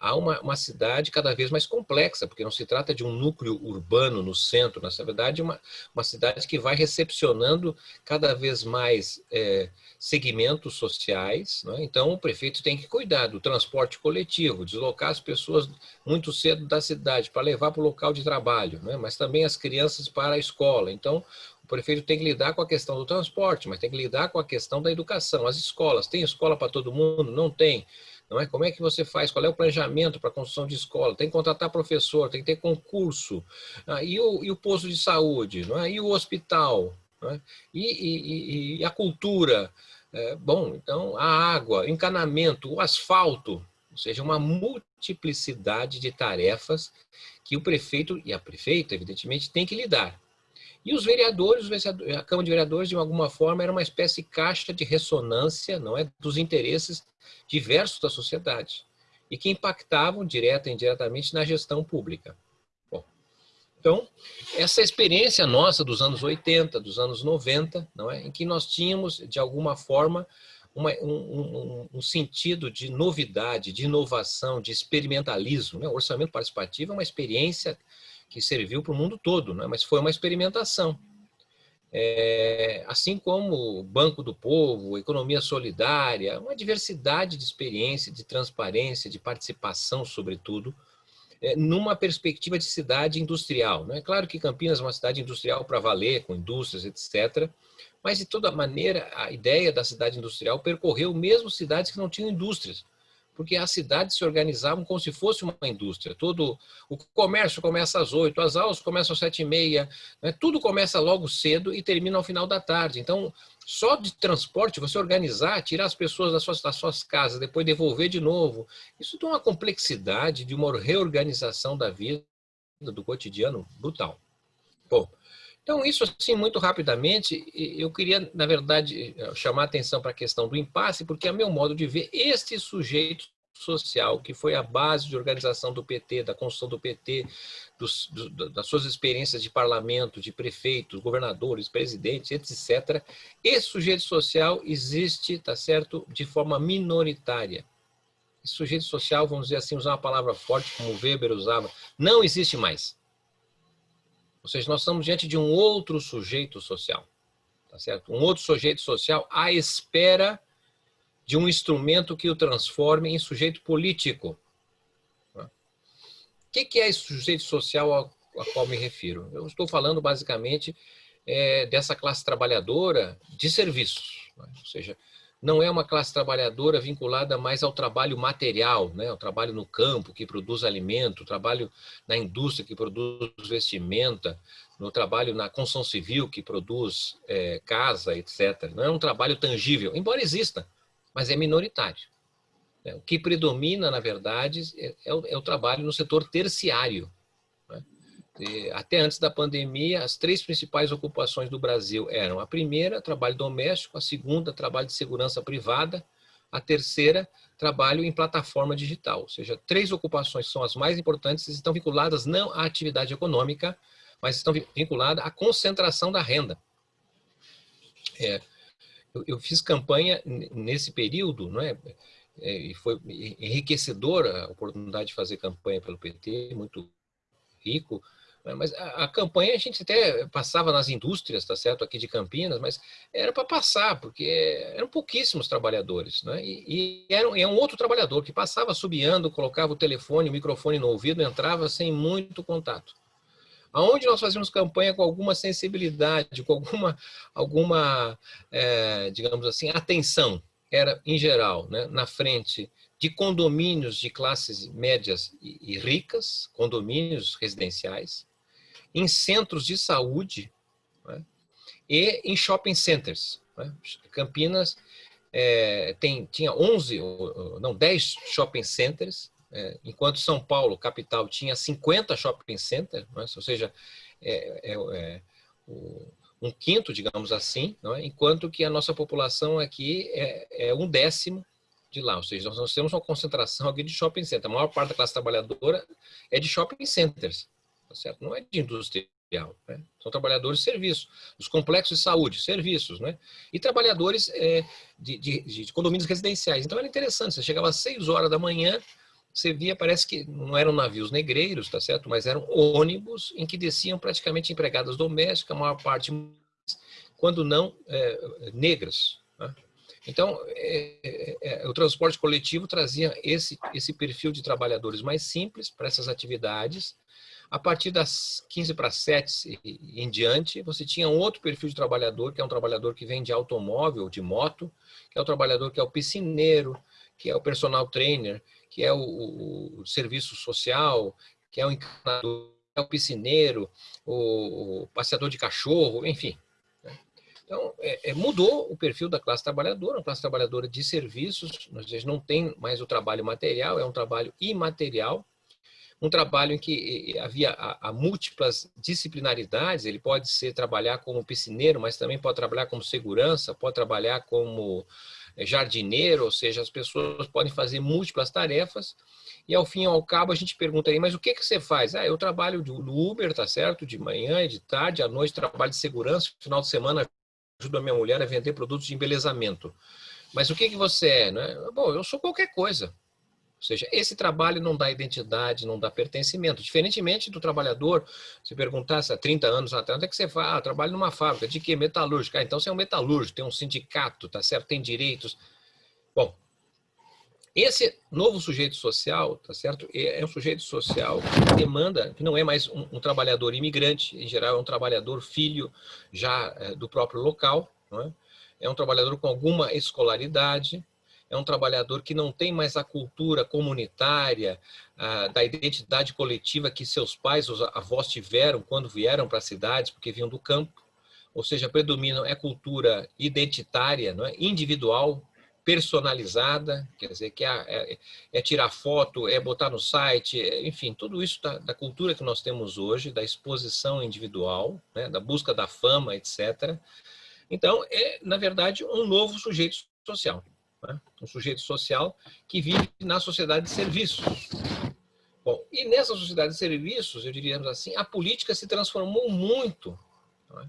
há uma, uma, cidade cada vez mais complexa, porque não se trata de um núcleo urbano no centro, na verdade, uma, uma cidade que vai recepcionando cada vez mais é, segmentos sociais. Né? Então, o prefeito tem que cuidar do transporte coletivo, deslocar as pessoas muito cedo da cidade para levar para o local de trabalho, né? mas também as crianças para a escola. Então, o prefeito tem que lidar com a questão do transporte, mas tem que lidar com a questão da educação. As escolas, tem escola para todo mundo? Não tem. Não é? Como é que você faz? Qual é o planejamento para a construção de escola? Tem que contratar professor, tem que ter concurso. Ah, e, o, e o posto de saúde? Não é? E o hospital? É? E, e, e, a cultura? É, bom, então, a água, encanamento, o asfalto. Ou seja, uma multiplicidade de tarefas que o prefeito e a prefeita, evidentemente, tem que lidar. E os vereadores, a Câmara de Vereadores, de alguma forma, era uma espécie de caixa de ressonância não é, dos interesses diversos da sociedade e que impactavam direta e indiretamente na gestão pública. Bom, então, essa experiência nossa dos anos 80, dos anos 90, não é, em que nós tínhamos, de alguma forma, uma, um, um, um, sentido de novidade, de inovação, de experimentalismo. Né? O orçamento participativo é uma experiência que serviu para o mundo todo, né? mas foi uma experimentação. É, assim como o Banco do Povo, Economia Solidária, uma diversidade de experiência, de transparência, de participação, sobretudo, é, numa perspectiva de cidade industrial. Não é claro que Campinas é uma cidade industrial para valer, com indústrias, etc., mas, de toda maneira, a ideia da cidade industrial percorreu mesmo cidades que não tinham indústrias porque as cidades se organizavam como se fosse uma indústria. Todo o comércio começa às oito, as aulas começam às sete e meia, né? tudo começa logo cedo e termina ao final da tarde. Então, só de transporte, você organizar, tirar as pessoas das suas, das suas casas, depois devolver de novo, isso tem uma complexidade de uma reorganização da vida, do cotidiano, brutal. Bom, então, isso assim, muito rapidamente, eu queria, na verdade, chamar a atenção para a questão do impasse, porque a meu modo de ver, este sujeito social, que foi a base de organização do PT, da construção do PT, dos, do, das suas experiências de parlamento, de prefeitos, governadores, presidentes, etc. Esse sujeito social existe, tá certo, de forma minoritária. Esse sujeito social, vamos dizer assim, usar uma palavra forte, como Weber usava, não existe mais. Ou seja, nós estamos diante de um outro sujeito social. Tá certo? Um outro sujeito social à espera de um instrumento que o transforme em sujeito político. O que é esse sujeito social ao, qual me refiro? Eu estou falando basicamente é, dessa classe trabalhadora de serviços. Né? Ou seja, não é uma classe trabalhadora vinculada mais ao trabalho material, né? o trabalho no campo que produz alimento, trabalho na indústria que produz vestimenta, no trabalho na construção civil que produz é, casa, etc. Não é um trabalho tangível, embora exista, mas é minoritário. Né? O que predomina, na verdade, é, é, o, é o trabalho no setor terciário, até antes da pandemia, as três principais ocupações do Brasil eram a primeira, trabalho doméstico, a segunda, trabalho de segurança privada, a terceira, trabalho em plataforma digital. Ou seja, três ocupações são as mais importantes e estão vinculadas não à atividade econômica, mas estão vinculadas à concentração da renda. É, eu, eu, fiz campanha nesse período, não é? é? e foi enriquecedora a oportunidade de fazer campanha pelo PT, muito rico, mas a, a, campanha a gente até passava nas indústrias, tá certo, aqui de Campinas, mas era para passar, porque eram pouquíssimos trabalhadores, né? E, e era, era, um outro trabalhador que passava subiando, colocava o telefone, o microfone no ouvido, entrava sem muito contato. Aonde nós fazíamos campanha com alguma sensibilidade, com alguma, alguma é, digamos assim, atenção, era em geral, né, na frente de condomínios de classes médias e, e ricas, condomínios residenciais, em centros de saúde né? e em shopping centers. Né? Campinas é, tem, tinha 11, não, 10 shopping centers, é, enquanto São Paulo, capital, tinha 50 shopping centers, né? ou seja, é, é, é um quinto, digamos assim, é? enquanto que a nossa população aqui é, um décimo de lá, ou seja, nós temos uma concentração aqui de shopping centers. A maior parte da classe trabalhadora é de shopping centers tá certo? Não é de industrial, né? São trabalhadores de serviço, os complexos de saúde, serviços, né? E trabalhadores é, de, de, de, condomínios residenciais. Então era interessante, você chegava às 6 horas da manhã, você via, parece que não eram navios negreiros, tá certo? Mas eram ônibus em que desciam praticamente empregadas domésticas, a maior parte, quando não, é, negras. Né? Então, é, é, é, o transporte coletivo trazia esse, esse perfil de trabalhadores mais simples para essas atividades, a partir das 15 para 7 em diante, você tinha um outro perfil de trabalhador, que é um trabalhador que vem de automóvel, de moto, que é o trabalhador que é o piscineiro, que é o personal trainer, que é o, o, o serviço social, que é o encanador, é o piscineiro, o, o passeador de cachorro, enfim. Né? Então, é, é, mudou o perfil da classe trabalhadora, uma classe trabalhadora de serviços, nós não tem mais o trabalho material, é um trabalho imaterial, um trabalho em que havia a, a, múltiplas disciplinaridades, ele pode ser trabalhar como piscineiro, mas também pode trabalhar como segurança, pode trabalhar como eh, jardineiro, ou seja, as pessoas podem fazer múltiplas tarefas, e ao fim e ao cabo a gente pergunta aí, mas o que, que você faz? Ah, eu trabalho no Uber, tá certo? De manhã, de tarde, à noite trabalho de segurança, final de semana ajudo a minha mulher a vender produtos de embelezamento. Mas o que, que você é? Né? Bom, eu sou qualquer coisa. Ou seja, esse trabalho não dá identidade, não dá pertencimento. Diferentemente do trabalhador, se perguntasse há 30 anos atrás, onde é que você faz? Ah, trabalho numa fábrica. De que? Metalúrgica. Ah, então você é um metalúrgico, tem um sindicato, tá certo? Tem direitos. Bom, esse novo sujeito social, tá certo? É, é um sujeito social que demanda, que não é mais um, um trabalhador imigrante, em geral é um trabalhador filho já é, do próprio local, não é? é um trabalhador com alguma escolaridade, é um trabalhador que não tem mais a cultura comunitária, da identidade coletiva que seus pais, os avós tiveram quando vieram para as cidades, porque vinham do campo. Ou seja, predominam é cultura identitária, não é? individual, personalizada, quer dizer, que é, é, é, tirar foto, é botar no site, é, enfim, tudo isso da, da, cultura que nós temos hoje, da exposição individual, né, da busca da fama, etc. Então, é, na verdade, um novo sujeito social né? um sujeito social que vive na sociedade de serviços. Bom, e nessa sociedade de serviços, eu diríamos assim, a política se transformou muito, é?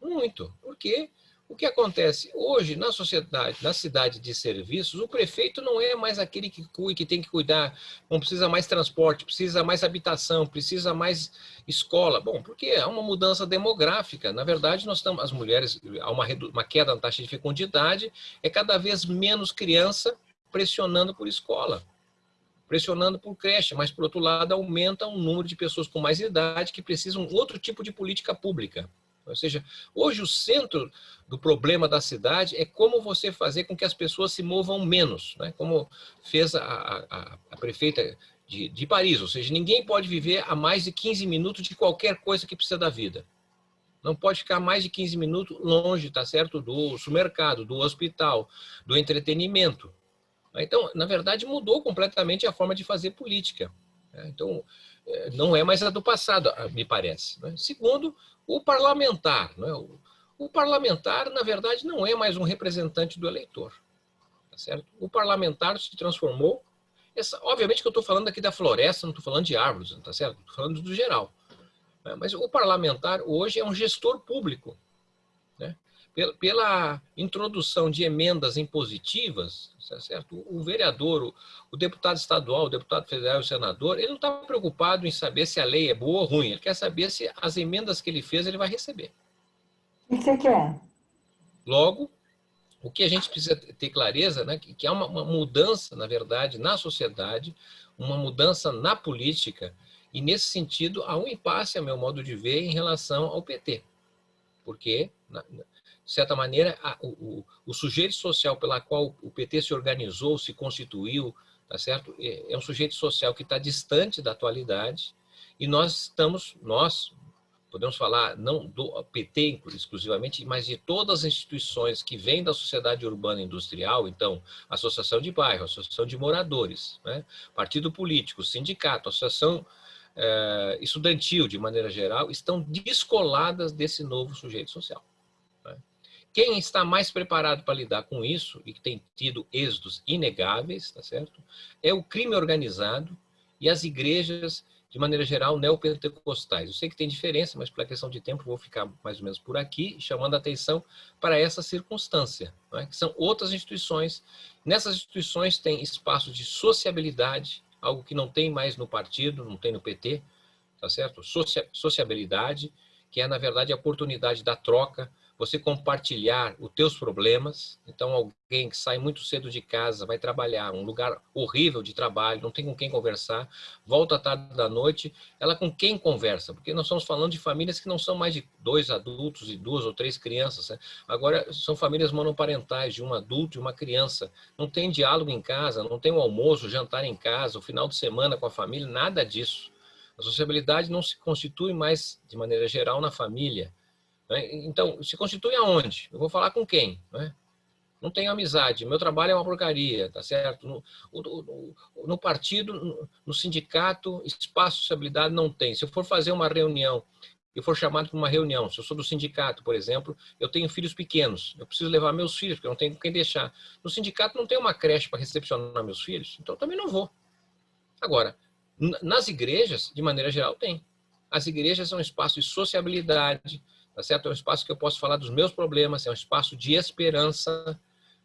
muito, porque o que acontece? Hoje, na sociedade, na cidade de serviços, o prefeito não é mais aquele que cuida, que tem que cuidar, não precisa mais transporte, precisa mais habitação, precisa mais escola. Bom, porque há uma mudança demográfica. Na verdade, nós estamos, as mulheres, há uma, uma queda na taxa de fecundidade, é cada vez menos criança pressionando por escola pressionando por creche, mas, por outro lado, aumenta o número de pessoas com mais idade que precisam outro tipo de política pública. Ou seja, hoje o centro do problema da cidade é como você fazer com que as pessoas se movam menos, né? como fez a, a, a prefeita de, de, Paris, ou seja, ninguém pode viver a mais de 15 minutos de qualquer coisa que precisa da vida. Não pode ficar mais de 15 minutos longe, tá certo, do supermercado, do hospital, do entretenimento. Então, na verdade, mudou completamente a forma de fazer política. Né? Então, não é mais a do passado, me parece. Né? Segundo, o parlamentar. Né? O, o, parlamentar, na verdade, não é mais um representante do eleitor. Tá certo? O parlamentar se transformou... Essa, obviamente que eu estou falando aqui da floresta, não estou falando de árvores, tá certo? Estou falando do geral. Né? Mas o parlamentar hoje é um gestor público. Pela, introdução de emendas impositivas, tá certo? o vereador, o, deputado estadual, o deputado federal o senador, ele não está preocupado em saber se a lei é boa ou ruim, ele quer saber se as emendas que ele fez ele vai receber. O que quer? Logo, o que a gente precisa ter clareza, né, que, que há uma, uma mudança, na verdade, na sociedade, uma mudança na política, e nesse sentido há um impasse, a meu modo de ver, em relação ao PT. Porque, de certa maneira, a, o, o, sujeito social pela qual o PT se organizou, se constituiu, tá certo? É, é um sujeito social que está distante da atualidade, e nós estamos, nós, podemos falar não do PT exclusivamente, mas de todas as instituições que vêm da sociedade urbana industrial, então, associação de bairro, associação de moradores, né? partido político, sindicato, associação eh, estudantil, de maneira geral, estão descoladas desse novo sujeito social. Quem está mais preparado para lidar com isso, e que tem tido êxitos inegáveis, tá certo? é o crime organizado e as igrejas de maneira geral, neopentecostais. Eu sei que tem diferença, mas pela questão de tempo vou ficar mais ou menos por aqui, chamando a atenção para essa circunstância, é? que são outras instituições. Nessas instituições tem espaço de sociabilidade, algo que não tem mais no partido, não tem no PT, tá certo? Socia sociabilidade, que é, na verdade, a oportunidade da troca, você compartilhar os teus problemas. Então, alguém que sai muito cedo de casa, vai trabalhar, um lugar horrível de trabalho, não tem com quem conversar, volta à tarde da noite, ela com quem conversa? Porque nós estamos falando de famílias que não são mais de dois adultos e duas ou três crianças. Né? Agora, são famílias monoparentais, de um adulto e uma criança. Não tem diálogo em casa, não tem o almoço, o jantar em casa, o final de semana com a família, nada disso. A sociabilidade não se constitui mais, de maneira geral, na família. Né? Então, se constitui aonde? Eu vou falar com quem? Né? Não tenho amizade, meu trabalho é uma porcaria, tá certo? No, no, no partido, no, sindicato, espaço de sociabilidade não tem. Se eu for fazer uma reunião, eu for chamado para uma reunião, se eu sou do sindicato, por exemplo, eu tenho filhos pequenos, eu preciso levar meus filhos, porque eu não tenho quem deixar. No sindicato não tem uma creche para recepcionar meus filhos, então eu também não vou. Agora, nas igrejas, de maneira geral, tem. As igrejas são um espaço de sociabilidade, tá certo? É um espaço que eu posso falar dos meus problemas, é um espaço de esperança.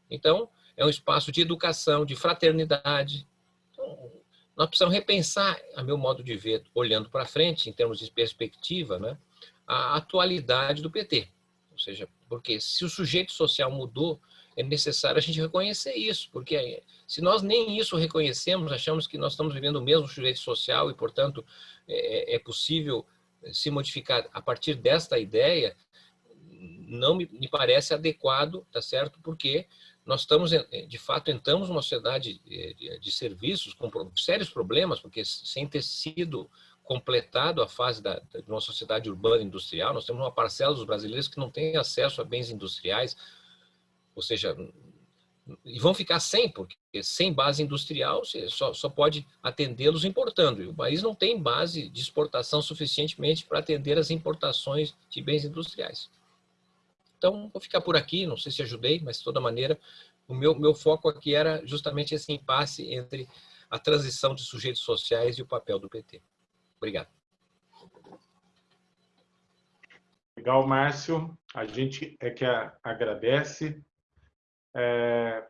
Então, é um espaço de educação, de fraternidade. Então, nós precisamos repensar, a meu modo de ver, olhando para frente, em termos de perspectiva, né, a atualidade do PT. Ou seja, porque se o sujeito social mudou, é necessário a gente reconhecer isso, porque se nós nem isso reconhecemos, achamos que nós estamos vivendo o mesmo sujeito social e, portanto, é, é possível se modificar a partir desta ideia, não me, me parece adequado, tá certo? Porque nós estamos, de fato, entramos numa sociedade de, de serviços com sérios problemas, porque sem ter sido completado a fase da, de uma sociedade urbana industrial, nós temos uma parcela dos brasileiros que não tem acesso a bens industriais, ou seja, e vão ficar sem, porque sem base industrial você só, só pode atendê-los importando. E o país não tem base de exportação suficientemente para atender as importações de bens industriais. Então, vou ficar por aqui, não sei se ajudei, mas de toda maneira, o meu, meu foco aqui era justamente esse impasse entre a transição de sujeitos sociais e o papel do PT. Obrigado. Legal, Márcio. A gente é que agradece é,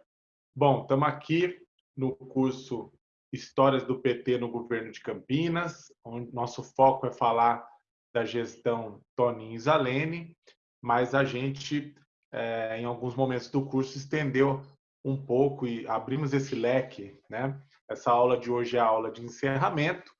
bom, estamos aqui no curso Histórias do PT no Governo de Campinas, onde nosso foco é falar da gestão Toninho Zalene, mas a gente, é, em alguns momentos do curso, estendeu um pouco e abrimos esse leque. Né? Essa aula de hoje é a aula de encerramento.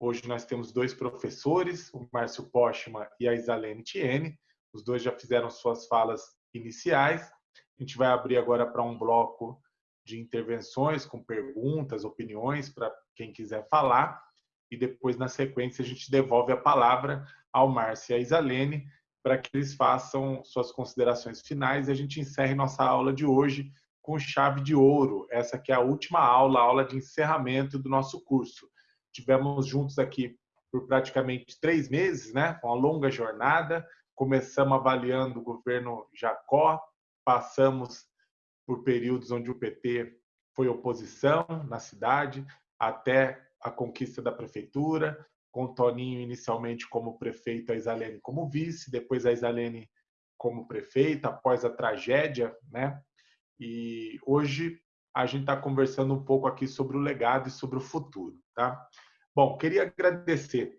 Hoje nós temos dois professores, o Márcio Postma e a Isalene Tiene. Os dois já fizeram suas falas iniciais. A gente vai abrir agora para um bloco de intervenções com perguntas, opiniões para quem quiser falar. E depois, na sequência, a gente devolve a palavra ao Márcio e à Isalene para que eles façam suas considerações finais e a gente encerre nossa aula de hoje com chave de ouro. Essa que é a última aula, a aula de encerramento do nosso curso. Tivemos juntos aqui por praticamente três meses, né? Uma longa jornada. Começamos avaliando o governo Jacó, passamos por períodos onde o PT foi oposição na cidade, até a conquista da prefeitura, com Toninho inicialmente como prefeito, a Isalene como vice, depois a Isalene como prefeita, após a tragédia, né? E hoje a gente está conversando um pouco aqui sobre o legado e sobre o futuro, tá? Bom, queria agradecer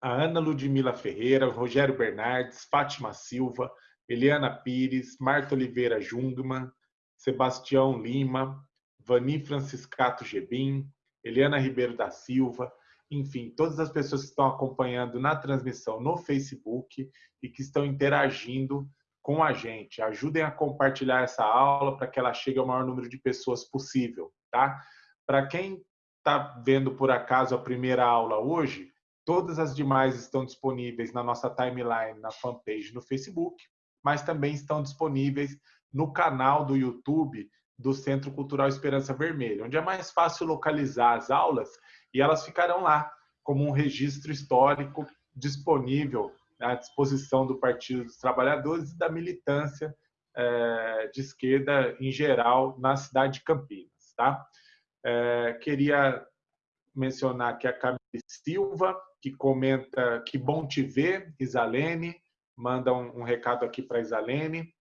a Ana Ludmila Ferreira, Rogério Bernardes, Fátima Silva, Eliana Pires, Marta Oliveira Jungmann, Sebastião Lima, Vani Franciscato Gebim, Eliana Ribeiro da Silva, enfim, todas as pessoas que estão acompanhando na transmissão no Facebook e que estão interagindo com a gente. Ajudem a compartilhar essa aula para que ela chegue ao maior número de pessoas possível, tá? Para quem está vendo por acaso a primeira aula hoje, todas as demais estão disponíveis na nossa timeline, na fanpage no Facebook, mas também estão disponíveis no canal do YouTube do Centro Cultural Esperança Vermelha, onde é mais fácil localizar as aulas e elas ficarão lá como um registro histórico disponível à disposição do Partido dos Trabalhadores e da militância é, de esquerda em geral na cidade de Campinas. Tá? É, queria mencionar que a Camille Silva, que comenta que bom te ver, Isalene, manda um, um recado aqui para Isalene.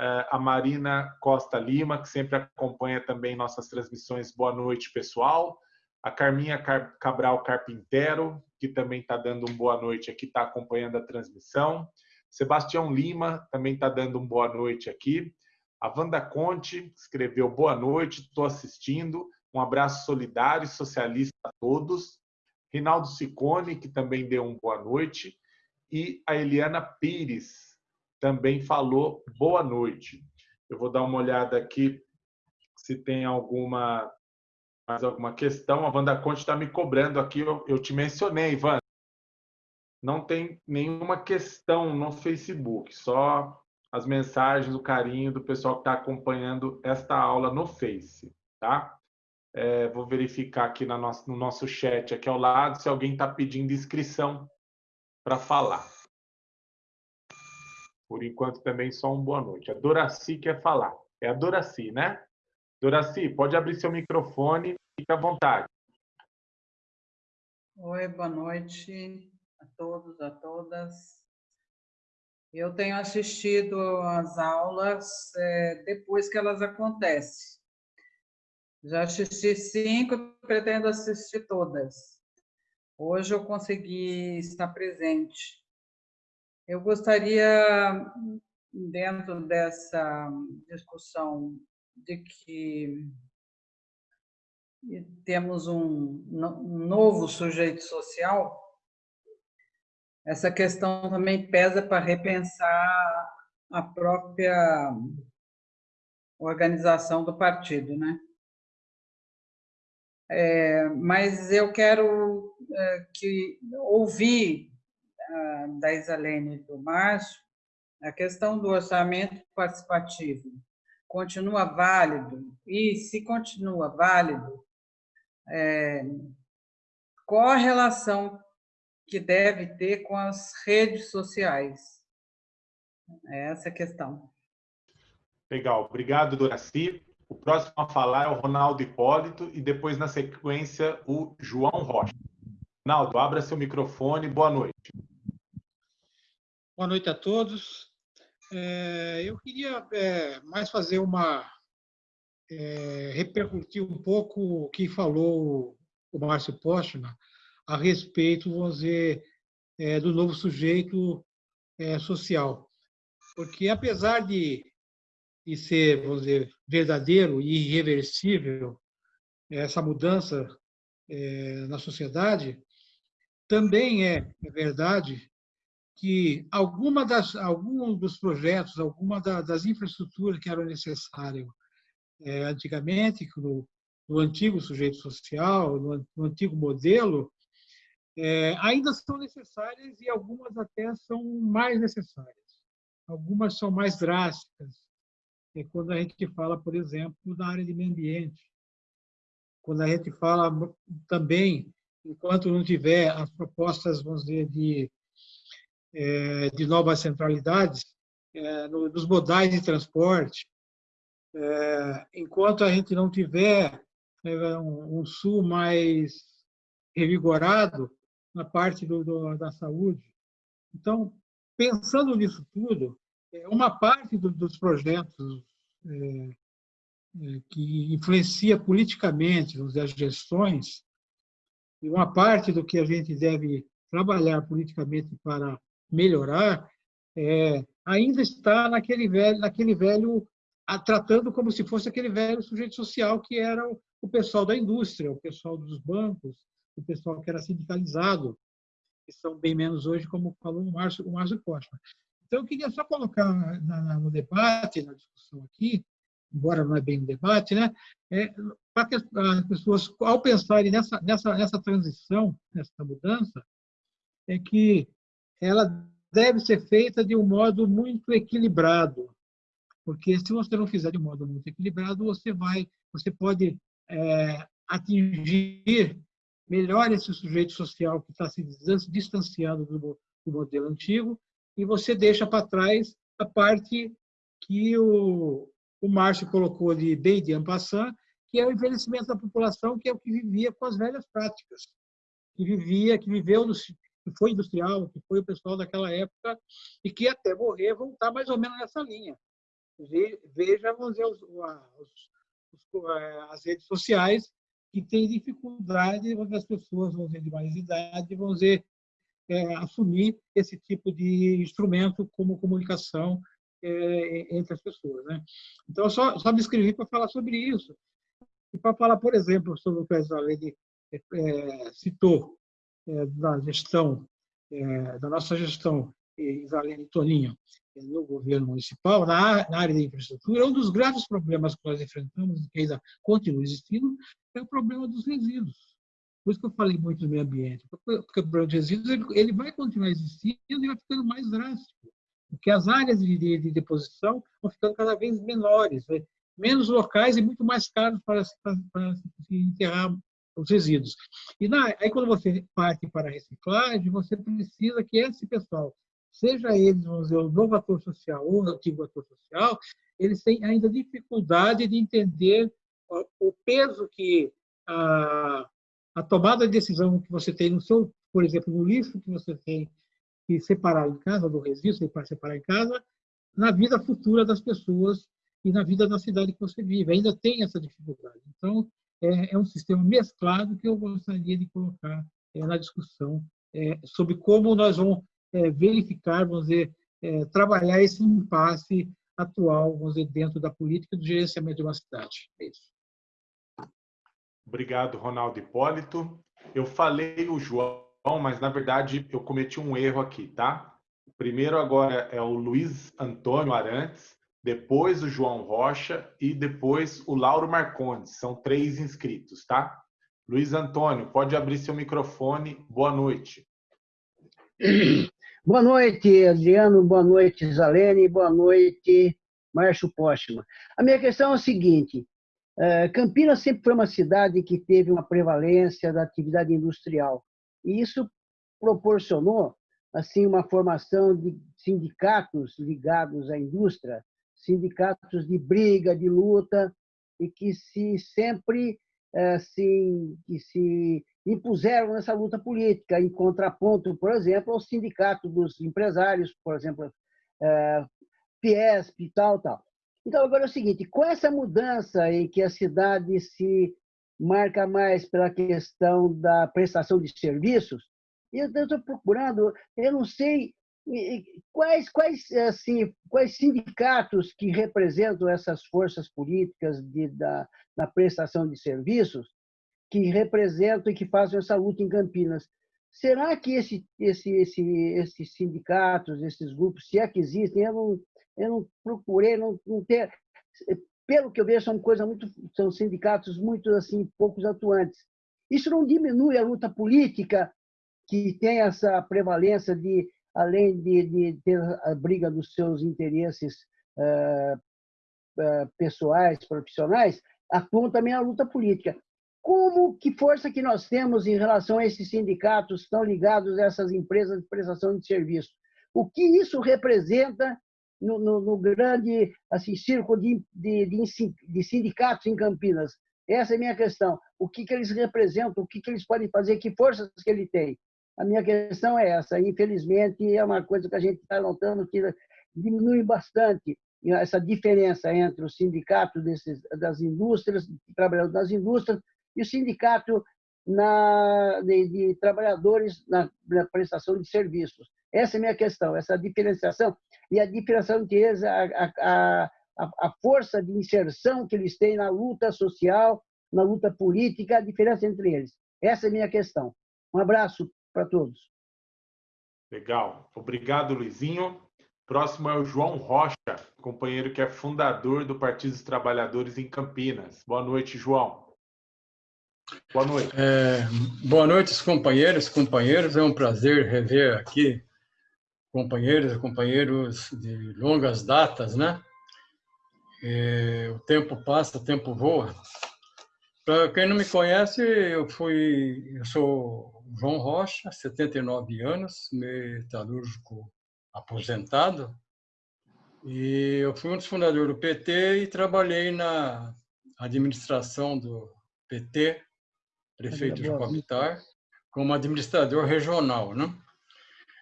É, a Marina Costa Lima, que sempre acompanha também nossas transmissões. Boa noite, pessoal. A Carminha Cabral Carpintero, que também está dando um boa noite aqui, está acompanhando a transmissão. Sebastião Lima também está dando um boa noite aqui. A Wanda Conte escreveu boa noite, estou assistindo. Um abraço solidário e socialista a todos. Rinaldo Sicone, que também deu um boa noite. E a Eliana Pires, também falou boa noite. Eu vou dar uma olhada aqui se tem alguma mais alguma questão. A Wanda Conte está me cobrando aqui. Eu, eu te mencionei, Ivan. Não tem nenhuma questão no Facebook, só as mensagens, o carinho do pessoal que está acompanhando esta aula no Face, tá? É, vou verificar aqui no nosso, no nosso chat aqui ao lado se alguém está pedindo inscrição para falar. Por enquanto, também só um boa noite. A Doraci quer falar. É a Doraci, né? Doraci, pode abrir seu microfone, fique à vontade. Oi, boa noite a todos, a todas. Eu tenho assistido às aulas é, depois que elas acontecem. Já assisti cinco, pretendo assistir todas. Hoje eu consegui estar presente. Eu gostaria, dentro dessa discussão de que temos um, novo sujeito social, essa questão também pesa para repensar a própria organização do partido, né? É, mas eu quero que ouvir da Isalene e do Márcio, a questão do orçamento participativo continua válido? E, se continua válido, é, qual a relação que deve ter com as redes sociais? É essa a questão. Legal, obrigado, Doraci. O próximo a falar é o Ronaldo Hipólito e depois, na sequência, o João Rocha. Ronaldo, abra seu microfone. Boa noite. Boa noite a todos. É, eu queria é, mais fazer uma. É, repercutir um pouco o que falou o Márcio Postman a respeito, vamos dizer, é, do novo sujeito é, social. Porque, apesar de, de ser, vamos dizer, verdadeiro e irreversível essa mudança é, na sociedade, também é, é verdade que alguma das, alguns dos projetos, alguma das infraestruturas que eram necessárias é, antigamente, no, no, antigo sujeito social, no, no antigo modelo, é, ainda são necessárias e algumas até são mais necessárias. Algumas são mais drásticas. É quando a gente fala, por exemplo, da área de meio ambiente. Quando a gente fala também, enquanto não tiver as propostas, vamos dizer, de é, de novas centralidades é, nos modais de transporte, é, enquanto a gente não tiver um, sul mais revigorado, na parte do, do, da saúde. Então, pensando nisso tudo, uma parte do, dos projetos é, é, que influencia politicamente as gestões, e uma parte do que a gente deve trabalhar politicamente para melhorar, é, ainda está naquele velho, naquele velho a, tratando como se fosse aquele velho sujeito social que era o, o pessoal da indústria, o pessoal dos bancos, o pessoal que era sindicalizado, que são bem menos hoje, como falou o Márcio, o Márcio Costa. Então, eu queria só colocar na, na, no debate, na discussão aqui, embora não é bem um debate, né? É, para que as pessoas, ao pensarem nessa, nessa, nessa transição, nessa mudança, é que ela deve ser feita de um modo muito equilibrado, porque se você não fizer de um modo muito equilibrado, você vai, você pode é, atingir melhor esse sujeito social que está se distanciando do, do modelo antigo e você deixa para trás a parte que o, o Márcio colocou de bem de ampassant, que é o envelhecimento da população, que é o que vivia com as velhas práticas, que vivia, que viveu no, que foi industrial, que foi o pessoal daquela época e que até morrer vão estar mais ou menos nessa linha. Veja, vamos dizer, os, os, eh, as redes sociais que têm dificuldade, as pessoas, vamos dizer, de mais idade, vamos dizer, é, assumir esse tipo de instrumento como comunicação é, entre as pessoas. Né? Então, só, só me inscrevi para falar sobre isso. E para falar, por exemplo, sobre o que a Lene é, citou, é, da gestão, é, da nossa gestão, Isalene Toninho, no governo municipal, na, na área da infraestrutura, um dos graves problemas que nós enfrentamos, que ainda continua existindo, é o problema dos resíduos. Por isso que eu falei muito do meio ambiente, porque o problema dos resíduos ele, ele vai continuar existindo e vai ficando mais drástico, porque as áreas de, de, de deposição vão ficando cada vez menores, né? menos locais e muito mais caros para, para, para enterrar os resíduos. E na, aí, quando você parte para a reciclagem, você precisa que esse pessoal, seja eles, dizer, o novo ator social ou o antigo ator social, eles têm ainda dificuldade de entender o peso que a, a tomada de decisão que você tem no seu, por exemplo, no lixo que você tem separar em casa, do resíduo para separar em casa, na vida futura das pessoas e na vida da cidade que você vive. Ainda tem essa dificuldade. Então, é, é um sistema mesclado que eu gostaria de colocar é, na discussão é, sobre como nós vamos é, verificar, vamos dizer, é, trabalhar esse impasse atual, vamos dizer, dentro da política do gerenciamento de uma cidade. É isso. Obrigado, Ronaldo Hipólito. Eu falei o João, mas na verdade eu cometi um erro aqui, tá? O primeiro agora é o Luiz Antônio Arantes, depois o João Rocha e depois o Lauro Marcondes. São três inscritos, tá? Luiz Antônio, pode abrir seu microfone. Boa noite. Boa noite, Adriano. Boa noite, Zalene. Boa noite, Márcio Póstuma. A minha questão é a seguinte. Eh, Campinas sempre foi uma cidade que teve uma prevalência da atividade industrial. E isso proporcionou assim uma formação de sindicatos ligados à indústria sindicatos de briga, de luta, e que se sempre assim, que se impuseram nessa luta política, em contraponto, por exemplo, ao sindicato dos empresários, por exemplo, é, Fiesp e tal, tal. Então, agora é o seguinte, com essa mudança em que a cidade se marca mais pela questão da prestação de serviços, eu estou procurando, eu não sei Quais, quais, assim, quais sindicatos que representam essas forças políticas de, da, da prestação de serviços que representam e que fazem essa luta em Campinas? Será que esse, esse, esse, esses sindicatos, esses grupos, se é que existem, eu não, eu não procurei, não, não ter, pelo que eu vejo, são coisas muito, são sindicatos muito assim poucos atuantes. Isso não diminui a luta política que tem essa prevalência de além de, de ter a briga dos seus interesses uh, uh, pessoais, profissionais, atuam também a luta política. Como que força que nós temos em relação a esses sindicatos estão ligados a essas empresas de prestação de serviço? O que isso representa no, no, no grande assim, círculo de, de, de, sindicatos em Campinas? Essa é a minha questão. O que, que eles representam? O que, que eles podem fazer? Que forças que ele tem? A minha questão é essa. Infelizmente, é uma coisa que a gente está notando que diminui bastante essa diferença entre o sindicato desses, das indústrias, trabalhadores das indústrias, e o sindicato na, de, de trabalhadores na, na, prestação de serviços. Essa é a minha questão, essa diferenciação e a diferenciação entre eles, a, a, a, a força de inserção que eles têm na luta social, na luta política, a diferença entre eles. Essa é a minha questão. Um abraço para todos. Legal. Obrigado, Luizinho. Próximo é o João Rocha, companheiro que é fundador do Partido dos Trabalhadores em Campinas. Boa noite, João. Boa noite. É, boa noite, companheiros, companheiros. É um prazer rever aqui companheiros e companheiros de longas datas, né? É, o tempo passa, o tempo voa. Para quem não me conhece, eu fui, eu sou João Rocha, 79 anos, metalúrgico aposentado, e eu fui um dos fundadores do PT e trabalhei na administração do PT, prefeito de Comitar, como administrador regional, né?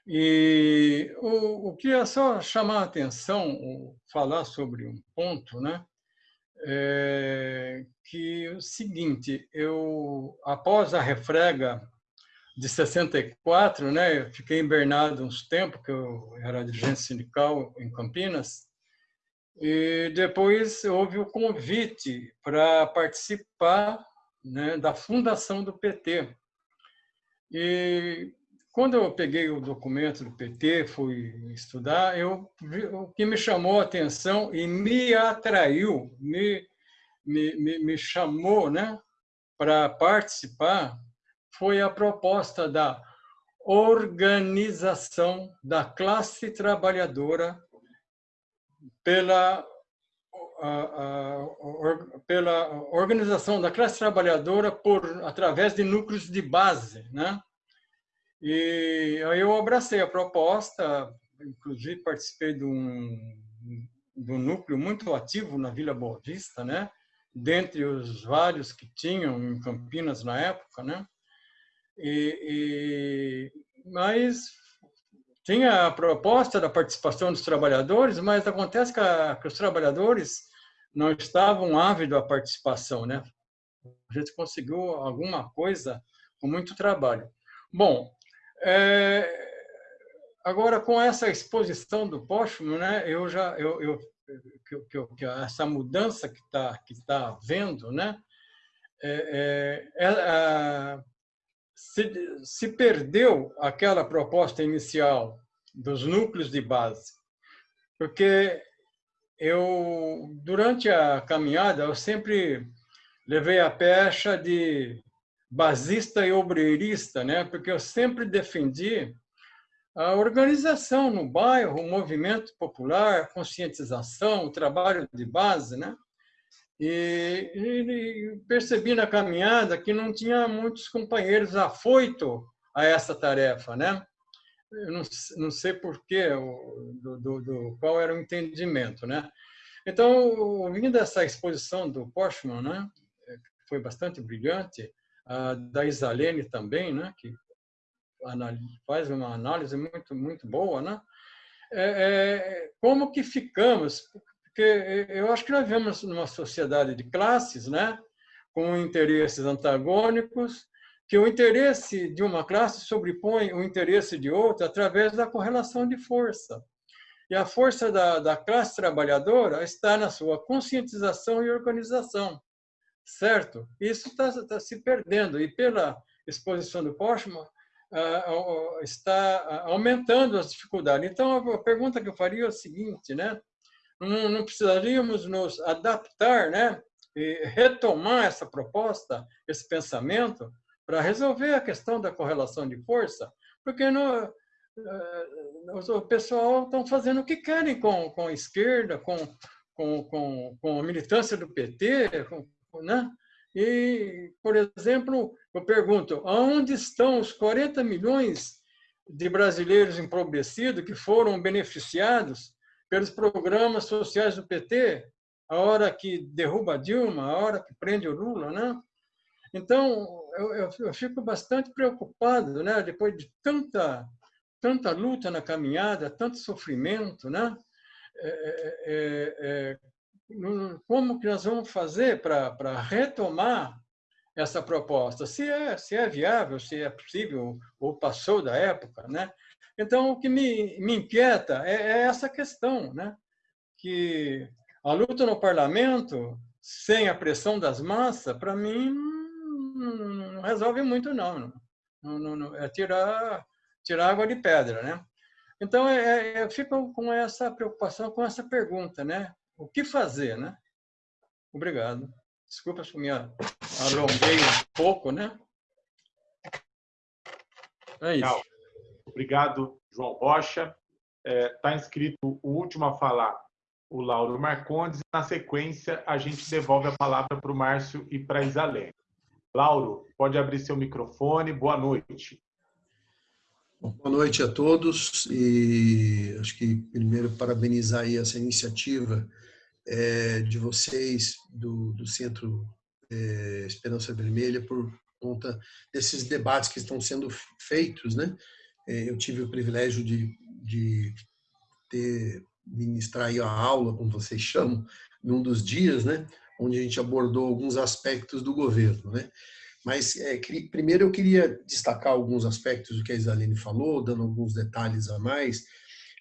E o, o que é só chamar a atenção, falar sobre um ponto, né? É que é o seguinte, eu após a refrega de 64, né? Eu fiquei invernado uns tempos, que eu era dirigente sindical em Campinas, e depois houve o convite para participar né, da fundação do PT. E quando eu peguei o documento do PT, fui estudar, eu, o que me chamou a atenção e me atraiu, me, me, me, me chamou né, para participar, foi a proposta da organização da classe trabalhadora pela, a, a, pela organização da classe trabalhadora por através de núcleos de base, né? E aí eu abracei a proposta, inclusive participei de um, de um núcleo muito ativo na Vila Boa Vista, né? dentre os vários que tinham em Campinas na época, né? E, e, mas tinha a proposta da participação dos trabalhadores, mas acontece que, a, que os trabalhadores não estavam ávidos à participação, né? A gente conseguiu alguma coisa com muito trabalho. Bom, é, agora com essa exposição do Postman, né? Eu já eu, eu que, que, que essa mudança que está que tá havendo, né? É, é se, se perdeu aquela proposta inicial dos núcleos de base, porque eu durante a caminhada eu sempre levei a pecha de basista e obreirista, né? Porque eu sempre defendi a organização no bairro, o movimento popular, a conscientização, o trabalho de base, né? E, e, percebi na caminhada que não tinha muitos companheiros afoito a essa tarefa, né? Eu não, não sei por quê, do, do, do, qual era o entendimento, né? Então, ouvindo essa exposição do Postman, né? Foi bastante brilhante, da Isalene também, né? Que faz uma análise muito muito boa, né? É, é, como que ficamos? Porque eu acho que nós vivemos numa sociedade de classes, né? Com interesses antagônicos, que o interesse de uma classe sobrepõe o interesse de outra através da correlação de força. E a força da, da classe trabalhadora está na sua conscientização e organização, certo? Isso está, está se perdendo. E pela exposição do Postman, está aumentando as dificuldades. Então, a pergunta que eu faria é o seguinte, né? Não, não precisaríamos nos adaptar, né? E retomar essa proposta, esse pensamento, para resolver a questão da correlação de força, porque no, eh, o pessoal estão fazendo o que querem com, com a esquerda, com, com, com, com a militância do PT, com, né? E, por exemplo, eu pergunto, aonde estão os 40 milhões de brasileiros empobrecidos que foram beneficiados pelos programas sociais do PT, a hora que derruba a Dilma, a hora que prende o Lula, né? Então, eu, eu, eu, fico bastante preocupado, né? Depois de tanta, tanta luta na caminhada, tanto sofrimento, né? É, é, é, é como que nós vamos fazer para retomar essa proposta? Se é, se é viável, se é possível, ou passou da época, né? Então, o que me, me inquieta é, é essa questão, né? Que a luta no parlamento, sem a pressão das massas, para mim, não, resolve muito, não. não, não, não é tirar, tirar água de pedra, né? Então, é, é, eu fico com essa preocupação, com essa pergunta, né? O que fazer, né? Obrigado. Desculpa se me alonguei um pouco, né? É isso. Obrigado, João Rocha. Está é, tá inscrito o último a falar, o Lauro Marcondes. Na sequência, a gente devolve a palavra para o Márcio e para a Isalene. Lauro, pode abrir seu microfone. Boa noite. Boa noite a todos e acho que primeiro parabenizar aí essa iniciativa é, de vocês do, do Centro é, Esperança Vermelha por conta desses debates que estão sendo feitos, né? É, eu tive o privilégio de, de ter ministrar a aula, como vocês chamam, num dos dias, né? onde a gente abordou alguns aspectos do governo. Né? Mas, é, primeiro, eu queria destacar alguns aspectos do que a Isaline falou, dando alguns detalhes a mais,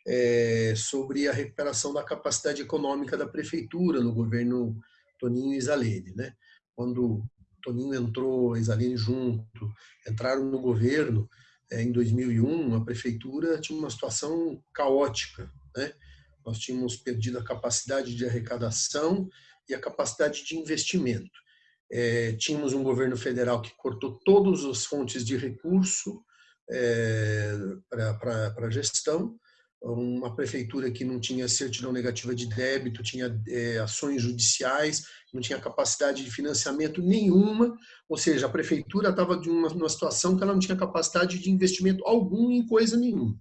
é, sobre a recuperação da capacidade econômica da prefeitura no governo Toninho e Isalene. Né? Quando Toninho entrou, Isalene junto, entraram no governo, é, em 2001, a prefeitura tinha uma situação caótica. Né? Nós tínhamos perdido a capacidade de arrecadação e a capacidade de investimento. É, tínhamos um governo federal que cortou todas as fontes de recurso é, para a gestão, uma prefeitura que não tinha certidão negativa de débito, tinha é, ações judiciais, não tinha capacidade de financiamento nenhuma, ou seja, a prefeitura estava de uma, situação que ela não tinha capacidade de investimento algum em coisa nenhuma.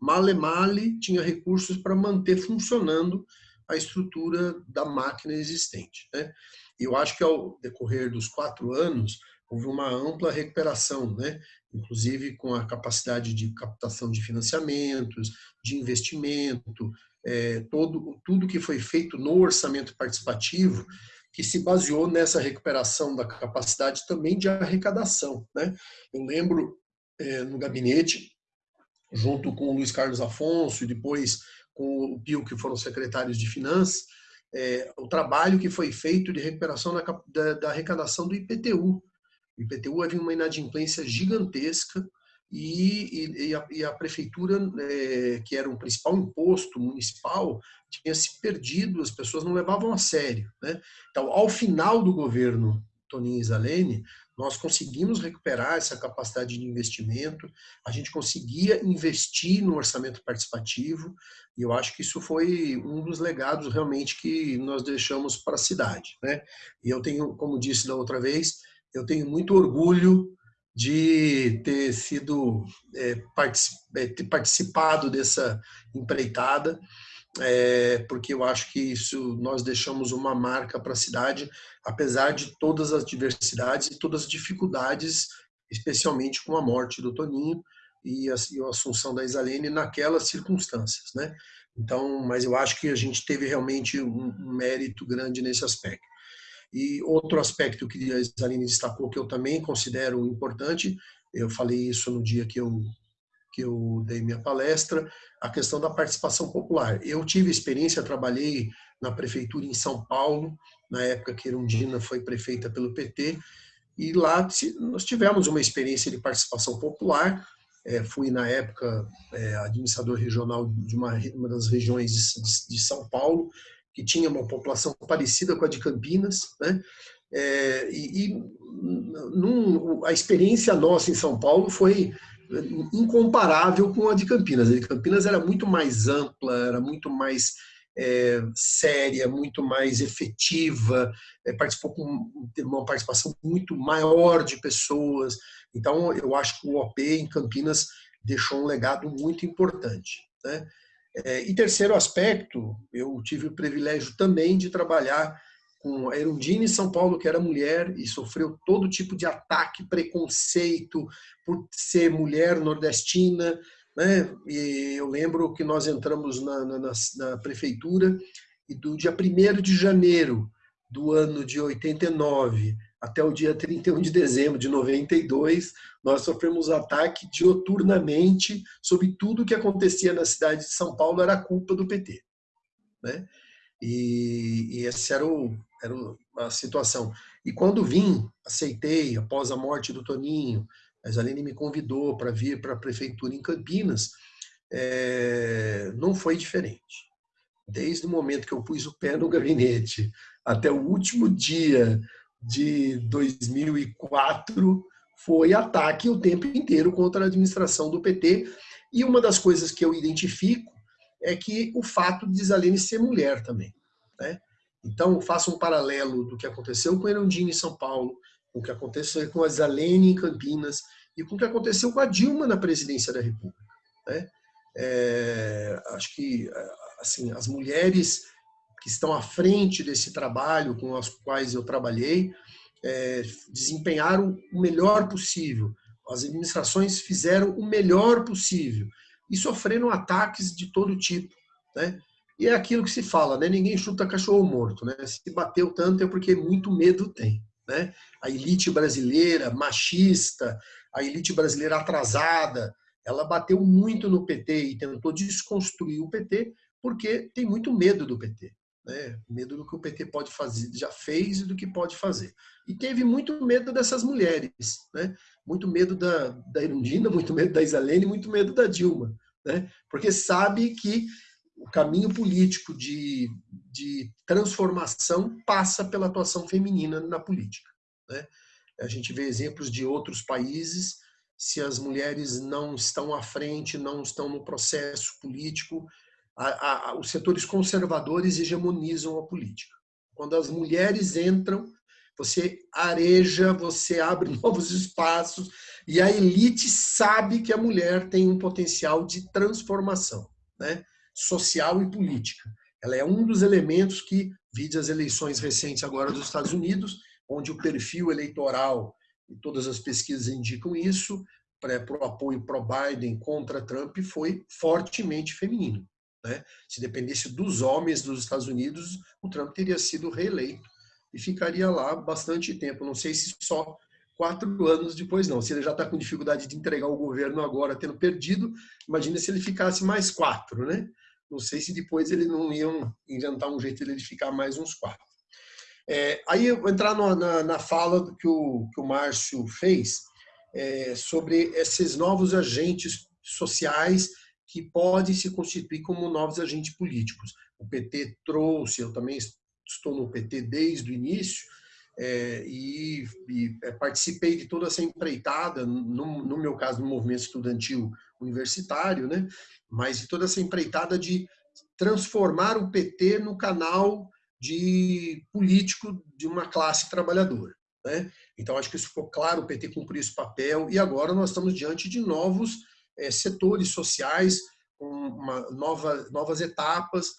Male male tinha recursos para manter funcionando a estrutura da máquina existente. Né? Eu acho que ao decorrer dos quatro anos, houve uma ampla recuperação, né? inclusive com a capacidade de captação de financiamentos, de investimento, é, todo, tudo que foi feito no orçamento participativo, que se baseou nessa recuperação da capacidade também de arrecadação. Né? Eu lembro é, no gabinete, junto com o Luiz Carlos Afonso e depois com o Pio, que foram secretários de Finanças, é, o trabalho que foi feito de recuperação da, da, da arrecadação do IPTU, o IPTU havia uma inadimplência gigantesca e, e, a, e a, prefeitura, é, que era o principal imposto municipal, tinha se perdido, as pessoas não levavam a sério. Né? Então, ao final do governo Toninho Isalene, nós conseguimos recuperar essa capacidade de investimento, a gente conseguia investir no orçamento participativo, e eu acho que isso foi um dos legados realmente que nós deixamos para a cidade. Né? E eu tenho, como disse da outra vez, eu tenho muito orgulho de ter sido é, é, ter participado dessa empreitada, é, porque eu acho que isso nós deixamos uma marca para a cidade, apesar de todas as diversidades e todas as dificuldades, especialmente com a morte do Toninho e a, e a assunção da Isalene naquelas circunstâncias, né? Então, mas eu acho que a gente teve realmente um, um mérito grande nesse aspecto. E outro aspecto que a Isaline destacou, que eu também considero importante, eu falei isso no dia que eu, que eu dei minha palestra, a questão da participação popular. Eu tive experiência, trabalhei na prefeitura em São Paulo, na época que Erundina foi prefeita pelo PT, e lá nós tivemos uma experiência de participação popular, é, fui na época é, administrador regional de uma, uma das regiões de, de, de São Paulo, que tinha uma população parecida com a de Campinas, né? É, e, e num, a experiência nossa em São Paulo foi incomparável com a de Campinas. A de Campinas era muito mais ampla, era muito mais é, séria, muito mais efetiva, é, participou com uma participação muito maior de pessoas. Então, eu acho que o OP em Campinas deixou um legado muito importante. Né? É, e terceiro aspecto, eu tive o privilégio também de trabalhar com a Erundina em São Paulo, que era mulher e sofreu todo tipo de ataque, preconceito por ser mulher nordestina. Né? E eu lembro que nós entramos na, na, na prefeitura e do dia 1 de janeiro do ano de 89 até o dia 31 de dezembro de 92, nós sofremos ataque dioturnamente sobre tudo que acontecia na cidade de São Paulo era culpa do PT. Né? E, e essa era, o, era a situação. E quando vim, aceitei, após a morte do Toninho, a Zaline me convidou para vir para a prefeitura em Campinas, é, não foi diferente. Desde o momento que eu pus o pé no gabinete até o último dia de 2004, foi ataque o tempo inteiro contra a administração do PT. E uma das coisas que eu identifico é que o fato de Zalene ser mulher também. Né? Então, faço um paralelo do que aconteceu com Erundina em São Paulo, com o que aconteceu com a Zalene em Campinas e com o que aconteceu com a Dilma na presidência da República. Né? É, acho que assim as mulheres que estão à frente desse trabalho com as quais eu trabalhei é, desempenharam o melhor possível. As administrações fizeram o melhor possível e sofreram ataques de todo tipo, né? E é aquilo que se fala, né? Ninguém chuta cachorro morto, né? Se bateu tanto é porque muito medo tem, né? A elite brasileira machista, a elite brasileira atrasada, ela bateu muito no PT e tentou desconstruir o PT porque tem muito medo do PT. Né? Medo do que o PT pode fazer, já fez e do que pode fazer. E teve muito medo dessas mulheres, né? muito medo da, da Irundina, muito medo da Isalene, muito medo da Dilma, né? porque sabe que o caminho político de, de transformação passa pela atuação feminina na política. Né? A gente vê exemplos de outros países, se as mulheres não estão à frente, não estão no processo político, a, a, os setores conservadores hegemonizam a política. Quando as mulheres entram, você areja, você abre novos espaços e a elite sabe que a mulher tem um potencial de transformação né, social e política. Ela é um dos elementos que, vide as eleições recentes agora dos Estados Unidos, onde o perfil eleitoral, e todas as pesquisas indicam isso, para o apoio pró-Biden contra Trump foi fortemente feminino. Né? Se dependesse dos homens dos Estados Unidos, o Trump teria sido reeleito e ficaria lá bastante tempo. Não sei se só quatro anos depois, não. Se ele já está com dificuldade de entregar o governo agora, tendo perdido, imagina se ele ficasse mais quatro, né? Não sei se depois ele não iam inventar um jeito de ele ficar mais uns quatro. É, aí eu vou entrar no, na, na, fala que o, que o Márcio fez é, sobre esses novos agentes sociais que podem se constituir como novos agentes políticos. O PT trouxe, eu também estou no PT desde o início, é, e, e, é, participei de toda essa empreitada, no, no, meu caso, no movimento estudantil universitário, né? mas de toda essa empreitada de transformar o PT no canal de político de uma classe trabalhadora. Né? Então, acho que isso ficou claro, o PT cumpriu esse papel, e agora nós estamos diante de novos setores sociais, uma nova, novas etapas.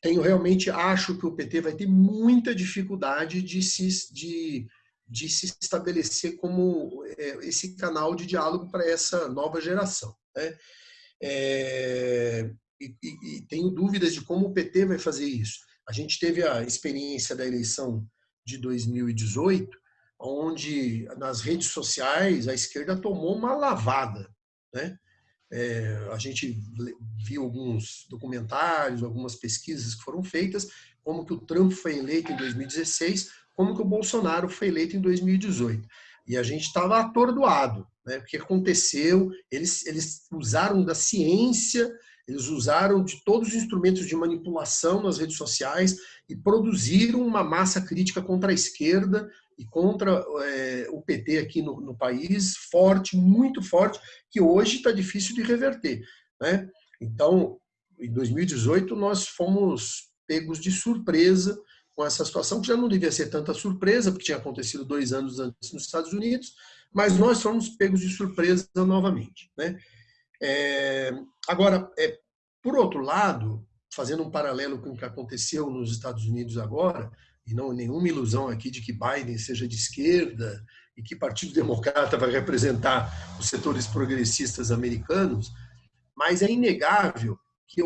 Tenho realmente, acho que o PT vai ter muita dificuldade de se, de, de se estabelecer como é, esse canal de diálogo para essa nova geração. Né? É, e, e tenho dúvidas de como o PT vai fazer isso. A gente teve a experiência da eleição de 2018, onde nas redes sociais a esquerda tomou uma lavada. Né? É, a gente viu alguns documentários, algumas pesquisas que foram feitas, como que o Trump foi eleito em 2016, como que o Bolsonaro foi eleito em 2018. E a gente estava atordoado, né? o que aconteceu, eles, eles usaram da ciência, eles usaram de todos os instrumentos de manipulação nas redes sociais e produziram uma massa crítica contra a esquerda e contra é, o PT aqui no, no, país, forte, muito forte, que hoje está difícil de reverter. Né? Então, em 2018, nós fomos pegos de surpresa com essa situação, que já não devia ser tanta surpresa, porque tinha acontecido dois anos antes nos Estados Unidos, mas nós fomos pegos de surpresa novamente. Né? É, agora, é, por outro lado, fazendo um paralelo com o que aconteceu nos Estados Unidos agora, e não nenhuma ilusão aqui de que Biden seja de esquerda e que Partido Democrata vai representar os setores progressistas americanos, mas é inegável que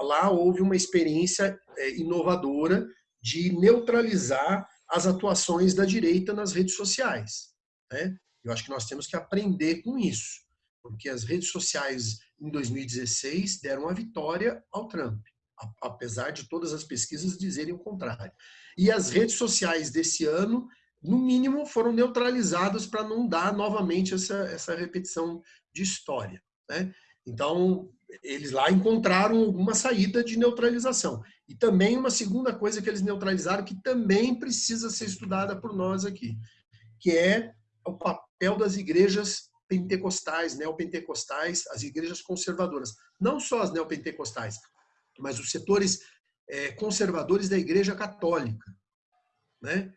lá houve uma experiência é, inovadora de neutralizar as atuações da direita nas redes sociais. Né? Eu acho que nós temos que aprender com isso, porque as redes sociais em 2016 deram a vitória ao Trump, apesar de todas as pesquisas dizerem o contrário. E as redes sociais desse ano, no mínimo, foram neutralizadas para não dar novamente essa, essa repetição de história. Né? Então, eles lá encontraram alguma saída de neutralização. E também uma segunda coisa que eles neutralizaram, que também precisa ser estudada por nós aqui, que é o papel das igrejas pentecostais, neopentecostais, as igrejas conservadoras. Não só as neopentecostais, mas os setores é, conservadores da igreja católica. Né?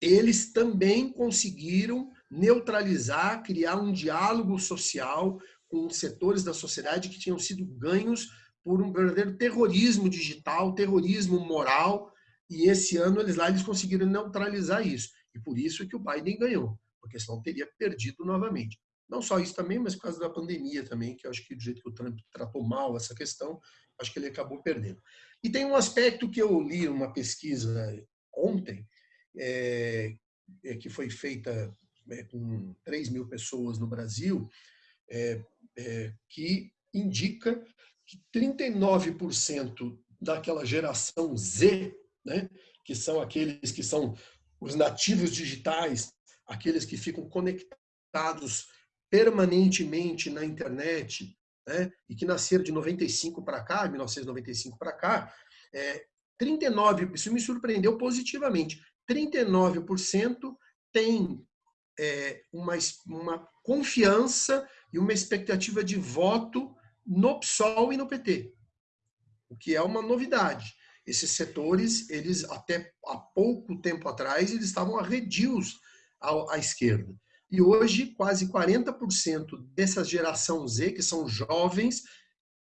Eles também conseguiram neutralizar, criar um diálogo social com setores da sociedade que tinham sido ganhos por um verdadeiro terrorismo digital, terrorismo moral, e esse ano eles lá eles conseguiram neutralizar isso. E por isso que o Biden ganhou, porque senão teria perdido novamente. Não só isso também, mas por causa da pandemia também, que eu acho que do jeito que o Trump tratou mal essa questão, acho que ele acabou perdendo. E tem um aspecto que eu li uma pesquisa ontem, é, é, que foi feita é, com 3 mil pessoas no Brasil, é, é, que indica que 39% daquela geração Z, né, que são aqueles que são os nativos digitais, aqueles que ficam conectados permanentemente na internet, né, e que nasceram de 95 para cá, 1995 para cá, é, 39, isso me surpreendeu positivamente, 39% tem é, uma, uma confiança e uma expectativa de voto no PSOL e no PT, o que é uma novidade. Esses setores, eles até há pouco tempo atrás, eles estavam arredios à, à esquerda. E hoje, quase 40% dessa geração Z, que são jovens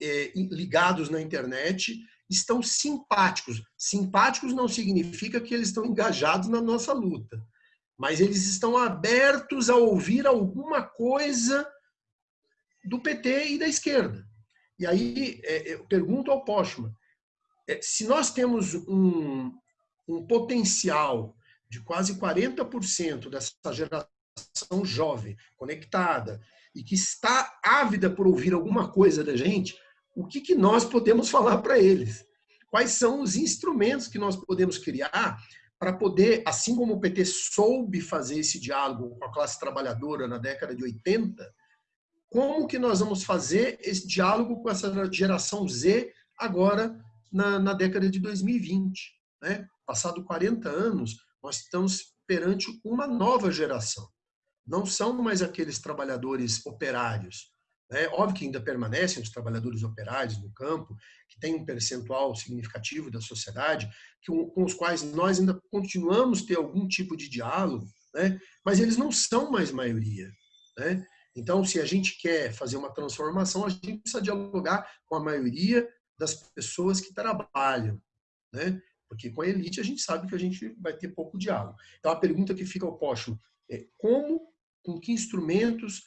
é, ligados na internet, estão simpáticos. Simpáticos não significa que eles estão engajados na nossa luta, mas eles estão abertos a ouvir alguma coisa do PT e da esquerda. E aí é, eu pergunto ao Postman, é, se nós temos um, um potencial de quase 40% dessa geração jovem, conectada, e que está ávida por ouvir alguma coisa da gente, o que, que nós podemos falar para eles? Quais são os instrumentos que nós podemos criar para poder, assim como o PT soube fazer esse diálogo com a classe trabalhadora na década de 80, como que nós vamos fazer esse diálogo com essa geração Z agora na, na década de 2020? Né? Passado 40 anos, nós estamos perante uma nova geração. Não são mais aqueles trabalhadores operários. Né? Óbvio que ainda permanecem os trabalhadores operários no campo, que tem um percentual significativo da sociedade, que, com os quais nós ainda continuamos ter algum tipo de diálogo, né? mas eles não são mais maioria. Né? Então, se a gente quer fazer uma transformação, a gente precisa dialogar com a maioria das pessoas que trabalham, né? Porque com a elite a gente sabe que a gente vai ter pouco diálogo. Então, a pergunta que fica ao posto é como, com que instrumentos,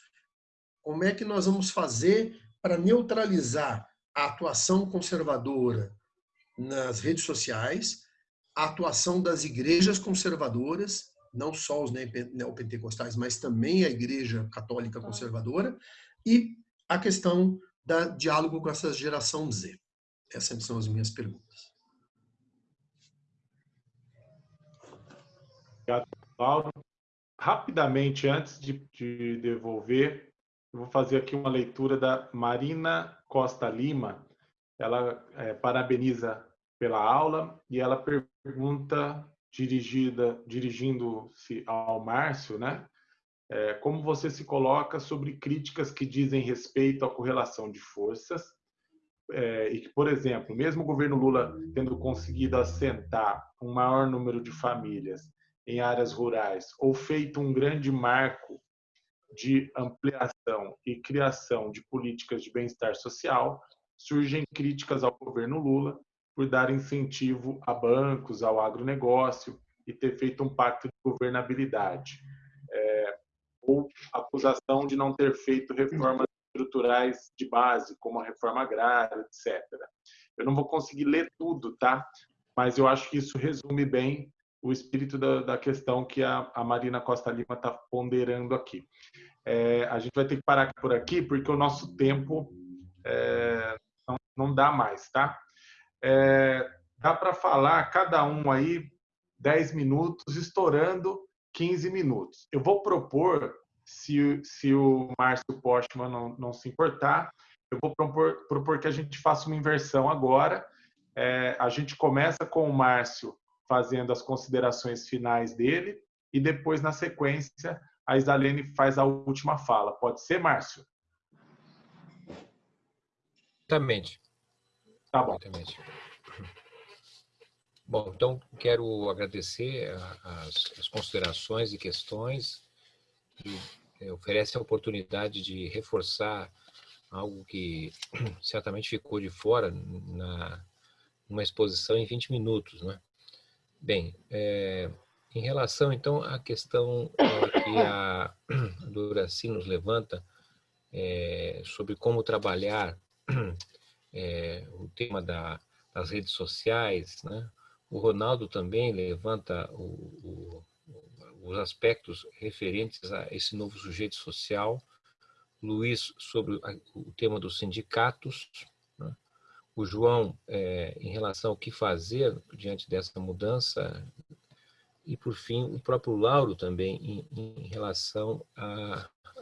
como é que nós vamos fazer para neutralizar a atuação conservadora nas redes sociais, a atuação das igrejas conservadoras não só os neopentecostais, mas também a Igreja Católica Conservadora, e a questão da diálogo com essa geração Z. Essas são as minhas perguntas. Obrigado, Paulo. Rapidamente, antes de, de devolver, eu vou fazer aqui uma leitura da Marina Costa Lima. Ela é, parabeniza pela aula e ela pergunta dirigida, dirigindo-se ao Márcio, né? É, como você se coloca sobre críticas que dizem respeito à correlação de forças é, e que, por exemplo, mesmo o governo Lula tendo conseguido assentar um maior número de famílias em áreas rurais ou feito um grande marco de ampliação e criação de políticas de bem-estar social, surgem críticas ao governo Lula por dar incentivo a bancos, ao agronegócio e ter feito um pacto de governabilidade. É, ou acusação de não ter feito reformas estruturais de base, como a reforma agrária, etc. Eu não vou conseguir ler tudo, tá? Mas eu acho que isso resume bem o espírito da, da questão que a, a, Marina Costa Lima está ponderando aqui. É, a gente vai ter que parar por aqui, porque o nosso tempo é, não, não, dá mais, tá? É, dá para falar cada um aí 10 minutos, estourando 15 minutos. Eu vou propor, se, se o Márcio Postman não, não se importar, eu vou propor, propor que a gente faça uma inversão agora. É, a gente começa com o Márcio fazendo as considerações finais dele e depois, na sequência, a Isalene faz a última fala. Pode ser, Márcio? Exatamente. Tá bom. Exatamente. Bom, então quero agradecer as, as considerações e questões que eh, oferece a oportunidade de reforçar algo que certamente ficou de fora na uma exposição em 20 minutos, né? Bem, é, em relação então à questão é, que a, Duraci nos levanta é, sobre como trabalhar o tema da, das redes sociais, né? O Ronaldo também levanta o, o, os aspectos referentes a esse novo sujeito social. Luiz sobre o tema dos sindicatos? O João é, em relação ao que fazer diante dessa mudança e, por fim, o próprio Lauro também em, em relação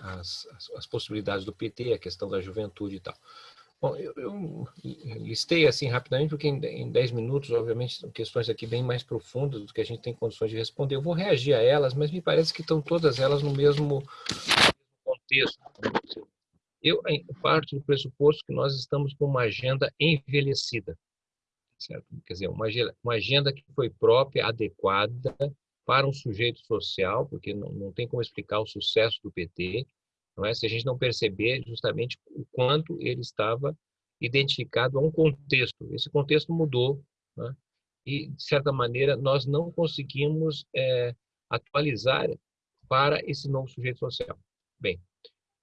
às possibilidades do PT, a questão da juventude e tal. Bom, eu, eu, listei assim rapidamente, porque em 10 minutos, obviamente, são questões aqui bem mais profundas do que a gente tem condições de responder. Eu vou reagir a elas, mas me parece que estão todas elas no mesmo contexto. Eu parto do pressuposto que nós estamos com uma agenda envelhecida, certo? Quer dizer, uma, uma agenda que foi própria, adequada para um sujeito social, porque não, não tem como explicar o sucesso do PT, não é? se a gente não perceber justamente o quanto ele estava identificado a um contexto. Esse contexto mudou é? e, de certa maneira, nós não conseguimos é, atualizar para esse novo sujeito social. Bem,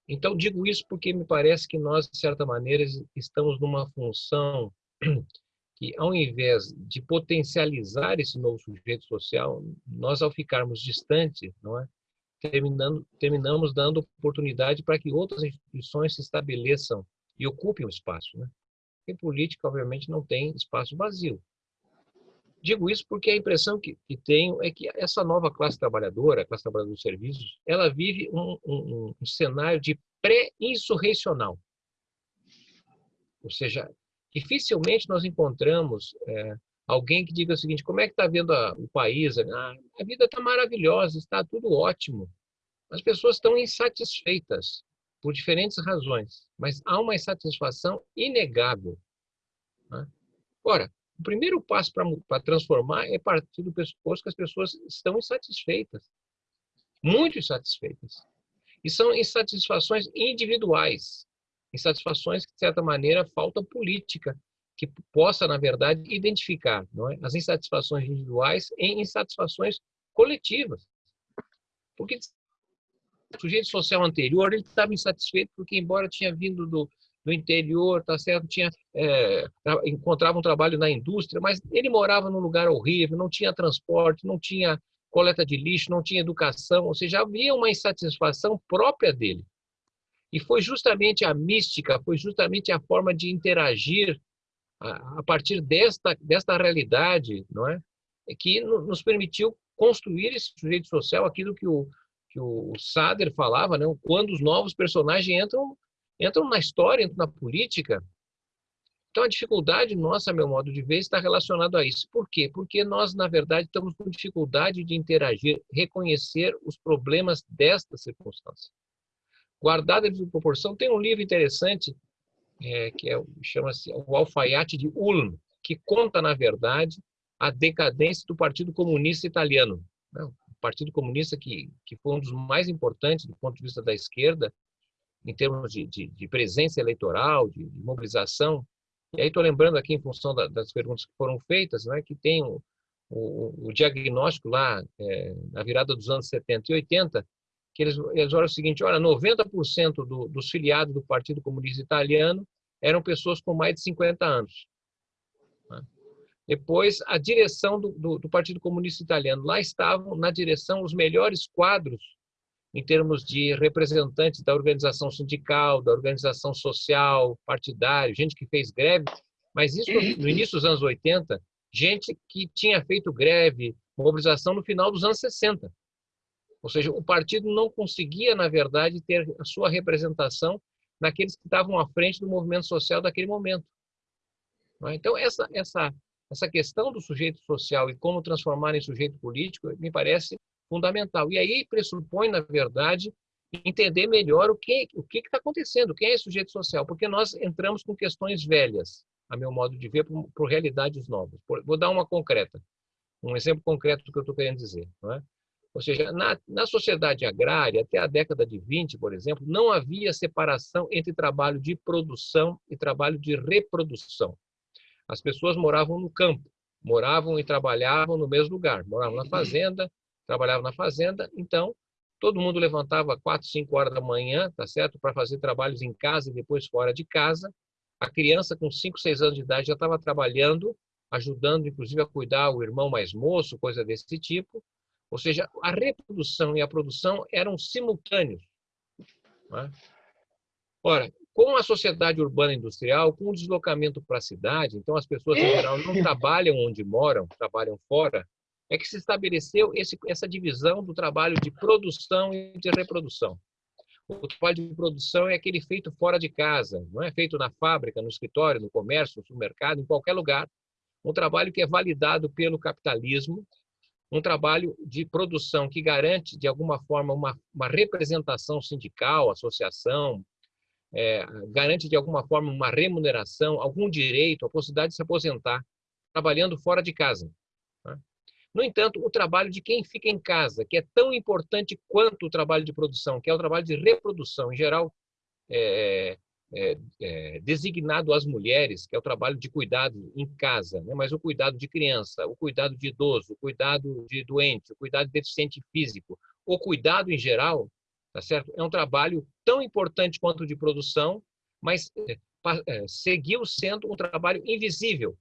então digo isso porque me parece que nós, de certa maneira, estamos numa função que, ao invés de potencializar esse novo sujeito social, nós, ao ficarmos distantes, não é? terminando, terminamos dando oportunidade para que outras instituições se estabeleçam e ocupem o espaço. Né? Em política, obviamente, não tem espaço vazio. Digo isso porque a impressão que, que tenho é que essa nova classe trabalhadora, a classe trabalhadora dos serviços, ela vive um, um, um cenário de pré-insurreicional. Ou seja, dificilmente nós encontramos é, alguém que diga o seguinte, como é que está vendo a, o país? Ah, a vida está maravilhosa, está tudo ótimo. As pessoas estão insatisfeitas por diferentes razões, mas há uma insatisfação inegável. Né? Ora, o primeiro passo para transformar é partir do pressuposto que as pessoas estão insatisfeitas, muito insatisfeitas. E são insatisfações individuais, insatisfações que, de certa maneira, falta política que possa, na verdade, identificar é? as insatisfações individuais em insatisfações coletivas. Porque o sujeito social anterior ele estava insatisfeito porque, embora tinha vindo do, do interior, tá certo, tinha é, encontrava um trabalho na indústria, mas ele morava num lugar horrível, não tinha transporte, não tinha coleta de lixo, não tinha educação, ou seja, havia uma insatisfação própria dele. E foi justamente a mística, foi justamente a forma de interagir a, partir desta, desta realidade, não é? é? que nos permitiu construir esse sujeito social, aquilo que o, que o Sader falava, né? quando os novos personagens entram, entram na história, entram na política. Então, a dificuldade nossa, meu modo de ver, está relacionada a isso. Por quê? Porque nós, na verdade, estamos com dificuldade de interagir, reconhecer os problemas desta circunstância. Guardada a proporção, tem um livro interessante é, que é, chama-se o Alfaiate de Ulm, que conta, na verdade, a decadência do Partido Comunista Italiano. Né? O Partido Comunista que, que foi um dos mais importantes do ponto de vista da esquerda, em termos de, de, de presença eleitoral, de, de, mobilização E aí estou lembrando aqui, em função da, das perguntas que foram feitas, né, que tem o, o, o diagnóstico lá, é, na virada dos anos 70 e 80, que eles, eles olham o seguinte, olha, 90% do, dos filiados do Partido Comunista Italiano eram pessoas com mais de 50 anos. Né? Depois, a direção do, do, do, Partido Comunista Italiano. Lá estavam, na direção, os melhores quadros em termos de representantes da organização sindical, da organização social, partidária, gente que fez greve, mas isso no início dos anos 80, gente que tinha feito greve, mobilização no final dos anos 60. Ou seja, o partido não conseguia, na verdade, ter a sua representação naqueles que estavam à frente do movimento social daquele momento. É? Então, essa, essa, essa questão do sujeito social e como transformar em sujeito político me parece fundamental. E aí pressupõe, na verdade, entender melhor o que o que está acontecendo, quem é esse sujeito social, porque nós entramos com questões velhas, a meu modo de ver, por, por realidades novas. Por, vou dar uma concreta, um exemplo concreto do que eu estou querendo dizer. Não é? Ou seja, na, na sociedade agrária, até a década de 20, por exemplo, não havia separação entre trabalho de produção e trabalho de reprodução. As pessoas moravam no campo, moravam e trabalhavam no mesmo lugar, moravam na fazenda, trabalhavam na fazenda, então todo mundo levantava 4, 5 horas da manhã, tá certo, para fazer trabalhos em casa e depois fora de casa. A criança com 5, 6 anos de idade já estava trabalhando, ajudando inclusive a cuidar o irmão mais moço, coisa desse tipo. Ou seja, a reprodução e a produção eram simultâneos. É? Ora, com a sociedade urbana industrial, com o deslocamento para a cidade, então as pessoas em geral não trabalham onde moram, trabalham fora, é que se estabeleceu esse, essa divisão do trabalho de produção e de reprodução. O trabalho de produção é aquele feito fora de casa, não é feito na fábrica, no escritório, no comércio, no supermercado, em qualquer lugar. Um trabalho que é validado pelo capitalismo, um trabalho de produção que garante, de alguma forma, uma, uma representação sindical, associação, é, garante, de alguma forma, uma remuneração, algum direito, a possibilidade de se aposentar, trabalhando fora de casa. No entanto, o trabalho de quem fica em casa, que é tão importante quanto o trabalho de produção, que é o trabalho de reprodução, em geral, é, é, é, designado às mulheres, que é o trabalho de cuidado em casa, né? mas o cuidado de criança, o cuidado de idoso, o cuidado de doente, o cuidado de deficiente físico, o cuidado em geral, tá certo? É um trabalho tão importante quanto o de produção, mas é, é, seguiu sendo um trabalho invisível,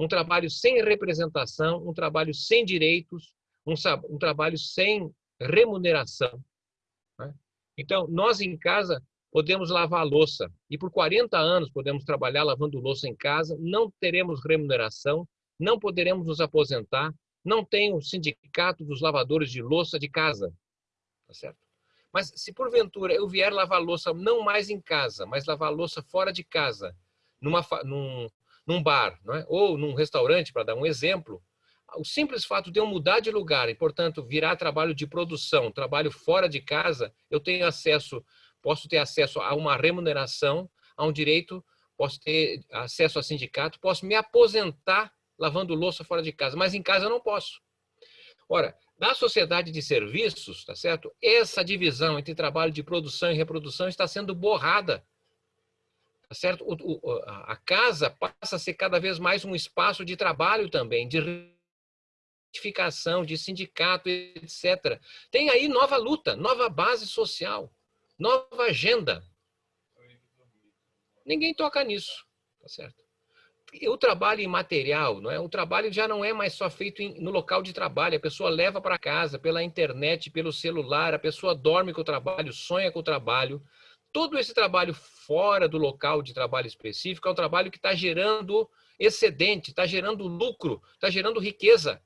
um trabalho sem representação, um trabalho sem direitos, um, um trabalho sem remuneração. Né? Então, nós em casa podemos lavar louça e por 40 anos podemos trabalhar lavando louça em casa, não teremos remuneração, não poderemos nos aposentar, não tem o sindicato dos lavadores de louça de casa, tá certo? Mas se porventura eu vier lavar louça não mais em casa, mas lavar louça fora de casa, numa, num, num bar, é? ou num restaurante, para dar um exemplo, o simples fato de eu mudar de lugar e, portanto, virar trabalho de produção, trabalho fora de casa, eu tenho acesso posso ter acesso a uma remuneração, a um direito, posso ter acesso a sindicato, posso me aposentar lavando louça fora de casa, mas em casa eu não posso. Ora, na sociedade de serviços, tá certo? Essa divisão entre trabalho de produção e reprodução está sendo borrada. Tá certo? O, a casa passa a ser cada vez mais um espaço de trabalho também, de identificação, de sindicato, etc. Tem aí nova luta, nova base social. Nova agenda. Ninguém toca nisso, tá certo? O trabalho imaterial, não é? O trabalho já não é mais só feito em, no local de trabalho, a pessoa leva para casa pela internet, pelo celular, a pessoa dorme com o trabalho, sonha com o trabalho. Todo esse trabalho fora do local de trabalho específico é um trabalho que está gerando excedente, está gerando lucro, está gerando riqueza.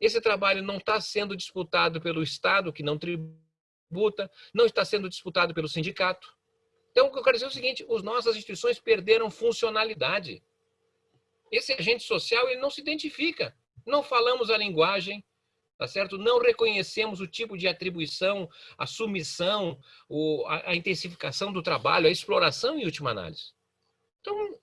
Esse trabalho não está sendo disputado pelo Estado, que não tributa não está sendo disputado pelo sindicato. Então, o que eu quero dizer é o seguinte, as nossas instituições perderam funcionalidade. Esse agente social ele não se identifica. Não falamos a linguagem, tá certo? Não reconhecemos o tipo de atribuição, a submissão, a, intensificação do trabalho, a exploração em última análise. Então,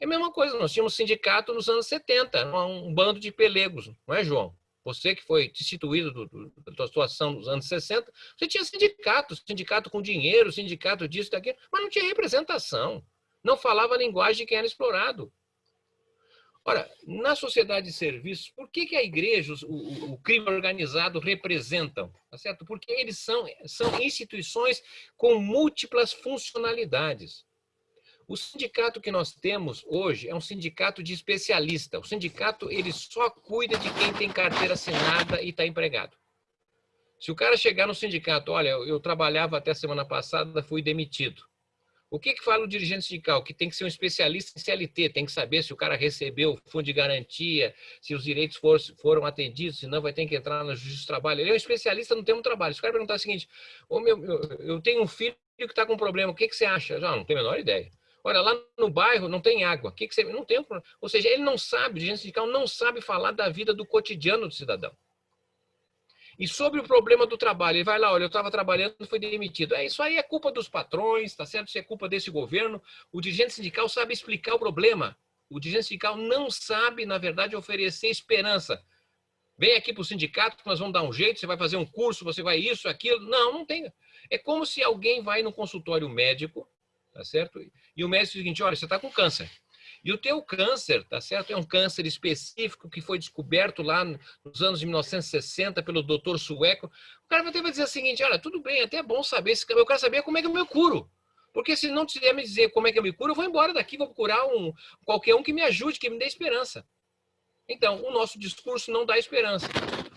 é a mesma coisa. Nós tínhamos sindicato nos anos 70, um bando de pelegos, não é, João? Você que foi destituído do, do, da situação dos anos 60, você tinha sindicato, sindicato com dinheiro, sindicato disso, daquilo, mas não tinha representação. Não falava a linguagem de quem era explorado. Ora, na sociedade de serviços, por que, que a igreja, o, o, crime organizado representam? Tá certo? Porque eles são, são instituições com múltiplas funcionalidades. O sindicato que nós temos hoje é um sindicato de especialista. O sindicato ele só cuida de quem tem carteira assinada e está empregado. Se o cara chegar no sindicato, olha, eu trabalhava até semana passada, fui demitido. O que, que fala o dirigente sindical? Que tem que ser um especialista em CLT, tem que saber se o cara recebeu o fundo de garantia, se os direitos for, foram atendidos, senão vai ter que entrar na justiça do trabalho. Ele é um especialista no termo trabalho. Se o cara perguntar o seguinte, meu, eu tenho um filho que está com um problema, o que, que você acha? Já não tenho a menor ideia. Olha, lá no bairro não tem água. O que, que você. Não tem. Ou seja, ele não sabe, o dirigente sindical não sabe falar da vida do cotidiano do cidadão. E sobre o problema do trabalho, ele vai lá, olha, eu estava trabalhando fui demitido. É, isso aí é culpa dos patrões, tá certo? Isso é culpa desse governo. O dirigente sindical sabe explicar o problema. O dirigente sindical não sabe, na verdade, oferecer esperança. Vem aqui para o sindicato nós vamos dar um jeito, você vai fazer um curso, você vai isso, aquilo. Não, não tem. É como se alguém vai no consultório médico, tá certo? E o médico diz o seguinte, olha, você está com câncer. E o teu câncer, tá certo? É um câncer específico que foi descoberto lá nos anos de 1960 pelo doutor sueco. O cara vai dizer o seguinte, olha, tudo bem, até é bom saber, eu quero saber como é que eu me curo. Porque se não tiver me dizer como é que eu me curo, eu vou embora daqui, vou procurar um, qualquer um que me ajude, que me dê esperança. Então, o nosso discurso não dá esperança.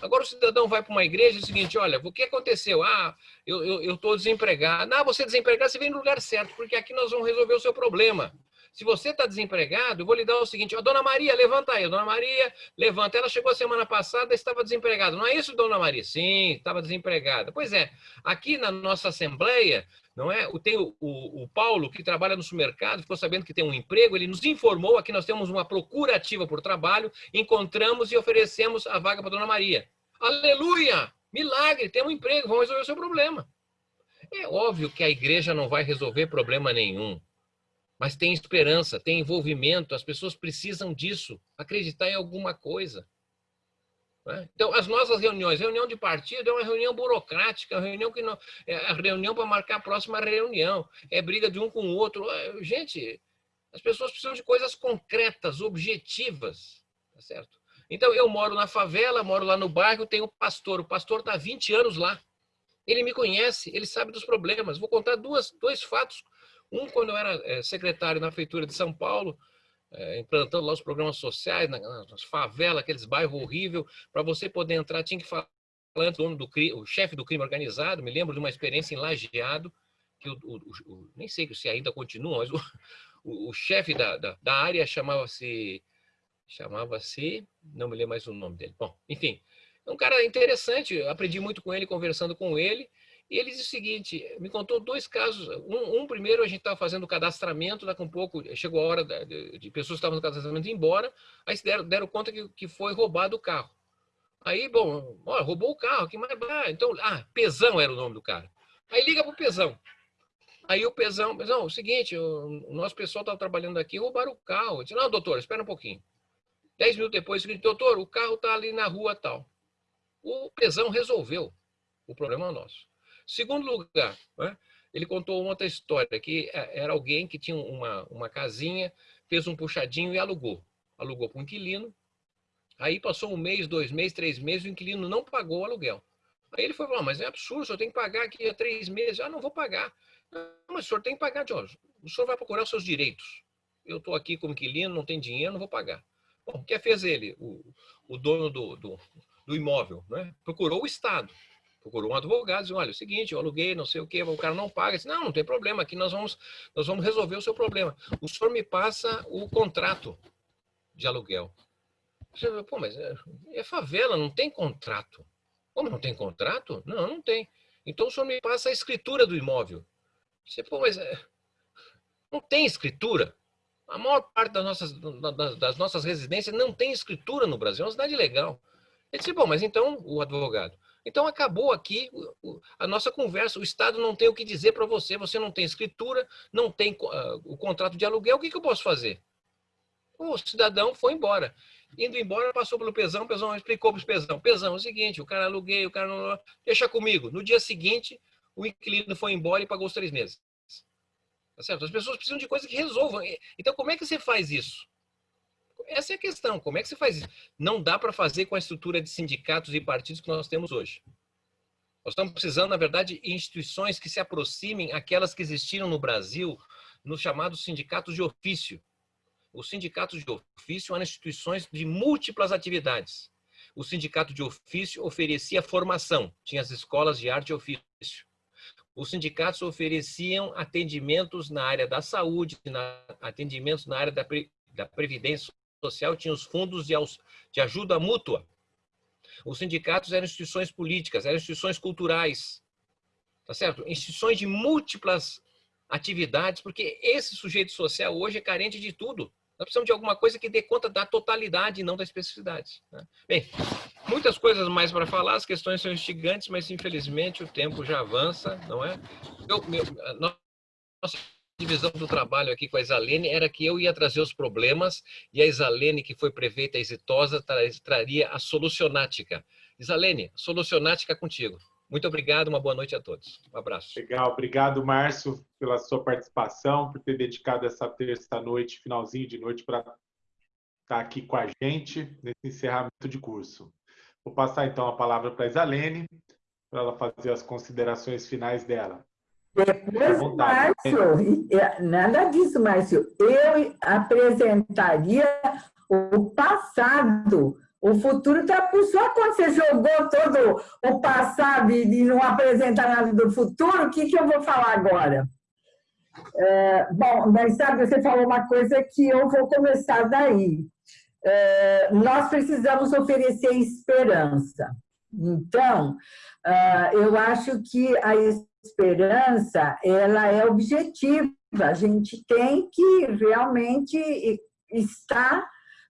Agora o cidadão vai para uma igreja e diz o seguinte, olha, o que aconteceu? Ah, eu estou desempregado. Ah, você é desempregado, você vem no lugar certo, porque aqui nós vamos resolver o seu problema. Se você está desempregado, eu vou lhe dar o seguinte, ó, dona Maria, levanta aí. Dona Maria, levanta. Ela chegou semana passada estava desempregada. Não é isso, dona Maria? Sim, estava desempregada. Pois é, aqui na nossa assembleia, não é? Tem o, o, o, Paulo, que trabalha no supermercado, ficou sabendo que tem um emprego, ele nos informou, aqui nós temos uma procura ativa por trabalho, encontramos e oferecemos a vaga para dona Maria. Aleluia! Milagre, tem um emprego, vamos resolver o seu problema. É óbvio que a igreja não vai resolver problema nenhum mas tem esperança, tem envolvimento, as pessoas precisam disso, acreditar em alguma coisa. Né? Então, as nossas reuniões, reunião de partido é uma reunião burocrática, uma reunião que não, é a reunião para marcar a próxima reunião, é briga de um com o outro. É, gente, as pessoas precisam de coisas concretas, objetivas, tá certo? Então, eu moro na favela, moro lá no bairro, tenho um pastor, o pastor está há 20 anos lá. Ele me conhece, ele sabe dos problemas. Vou contar duas, dois fatos um, quando eu era eh, secretário na Feitura de São Paulo, eh, implantando lá os programas sociais, nas favelas, aqueles bairros horríveis, para você poder entrar, tinha que falar o, do, o chefe do crime organizado, me lembro de uma experiência em Lajeado, que o, o, o nem sei se ainda continua, mas o, chefe da, da, da área chamava-se, chamava-se, não me lembro mais o nome dele. Bom, enfim, é um cara interessante, aprendi muito com ele, conversando com ele, e ele disse o seguinte, me contou dois casos. Um, um primeiro, a gente estava fazendo o cadastramento, daqui a um pouco chegou a hora de, de pessoas que estavam no cadastramento ir embora, aí se deram, deram conta que, que foi roubado o carro. Aí, bom, ó, roubou o carro, que mais ah, Então, ah, Pesão era o nome do cara. Aí liga pro Pesão. Aí o Pesão, Pesão, é o seguinte, o, o nosso pessoal estava trabalhando aqui, roubaram o carro. Eu disse, não, doutor, espera um pouquinho. Dez minutos depois, seguinte, doutor, o carro está ali na rua tal. O Pesão resolveu o problema nosso. Segundo lugar, né, ele contou outra história, que é, era alguém que tinha uma, uma casinha, fez um puxadinho e alugou. Alugou para um inquilino. Aí passou um mês, dois meses, três meses, o inquilino não pagou o aluguel. Aí ele foi falar, mas é absurdo, o senhor tem que pagar aqui há três meses. Ah, não vou pagar. Não, mas o senhor tem que pagar, Jorge. O senhor vai procurar os seus direitos. Eu estou aqui como inquilino, não tem dinheiro, não vou pagar. Bom, o que fez ele? O, o dono do, do, do imóvel, né? procurou o Estado procurou um advogado, disse, olha, é o seguinte, eu aluguei, não sei o quê, o cara não paga. Disse, não, não tem problema, aqui nós vamos, nós vamos resolver o seu problema. O senhor me passa o contrato de aluguel. Você, Pô, mas é, é favela, não tem contrato. Como não tem contrato? Não, não tem. Então o senhor me passa a escritura do imóvel. Você, Pô, mas é, não tem escritura. A maior parte das nossas, das nossas residências não tem escritura no Brasil, é uma cidade legal. Ele disse, bom, mas então o advogado, então acabou aqui a nossa conversa. O Estado não tem o que dizer para você, você não tem escritura, não tem uh, o contrato de aluguel, o que, que eu posso fazer? O cidadão foi embora. Indo embora, passou pelo pesão, o pesão explicou para o pesão. Pesão, é o seguinte, o cara aluguei, o cara não... Deixa comigo. No dia seguinte, o inquilino foi embora e pagou os três meses. Tá certo? As pessoas precisam de coisas que resolvam. Então, como é que você faz isso? Essa é a questão. Como é que você faz isso? Não dá para fazer com a estrutura de sindicatos e partidos que nós temos hoje. Nós estamos precisando, na verdade, de instituições que se aproximem aquelas que existiram no Brasil nos chamados sindicatos de ofício. Os sindicatos de ofício eram instituições de múltiplas atividades. O sindicato de ofício oferecia formação, tinha as escolas de arte e ofício. Os sindicatos ofereciam atendimentos na área da saúde, na, atendimentos na área da, da previdência social, tinha os fundos de, de ajuda mútua. Os sindicatos eram instituições políticas, eram instituições culturais, tá certo? Instituições de múltiplas atividades, porque esse sujeito social hoje é carente de tudo. Nós precisamos de alguma coisa que dê conta da totalidade e não da especificidade. Né? Bem, muitas coisas mais para falar, as questões são instigantes, mas infelizmente o tempo já avança, não é? Eu, meu, nossa divisão do trabalho aqui com a Isalene era que eu ia trazer os problemas e a Isalene, que foi prefeita exitosa, traria a solucionática. Isalene, solucionática contigo. Muito obrigado, uma boa noite a todos. Um abraço. Legal, obrigado, Márcio, pela sua participação, por ter dedicado essa terça-noite, finalzinho de noite, para estar aqui com a gente nesse encerramento de curso. Vou passar então a palavra para a Isalene, para ela fazer as considerações finais dela. Depois, Márcio, nada disso, Márcio. Eu apresentaria o passado o futuro está por só quando você jogou todo o passado e não apresenta nada do futuro, o que, que eu vou falar agora? É, bom, mas sabe, você falou uma coisa que eu vou começar daí. É, nós precisamos oferecer esperança. Então, é, eu acho que a esperança, ela é objetiva. A gente tem que realmente estar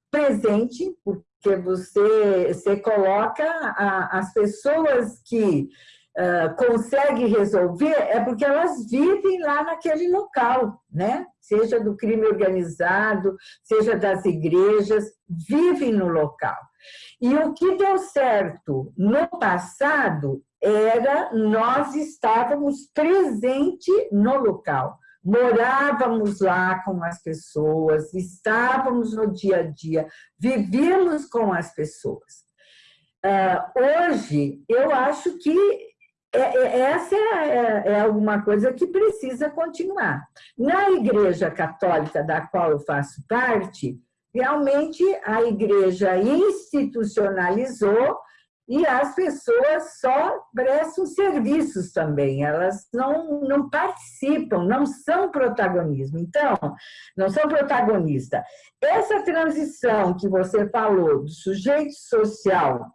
presente, porque você, você coloca a, as pessoas que uh, conseguem resolver, é porque elas vivem lá naquele local, né? Seja do crime organizado, seja das igrejas, vivem no local. E o que deu certo no passado era nós estávamos presentes no local morávamos lá com as pessoas, estávamos no dia a dia, vivíamos com as pessoas. Uh, hoje, eu acho que é, é, essa é, é, alguma coisa que precisa continuar. Na Igreja Católica, da qual eu faço parte, realmente a Igreja institucionalizou e as pessoas só prestam serviços também, elas não, não participam, não são protagonismo. Então, não são protagonistas. Essa transição que você falou do sujeito social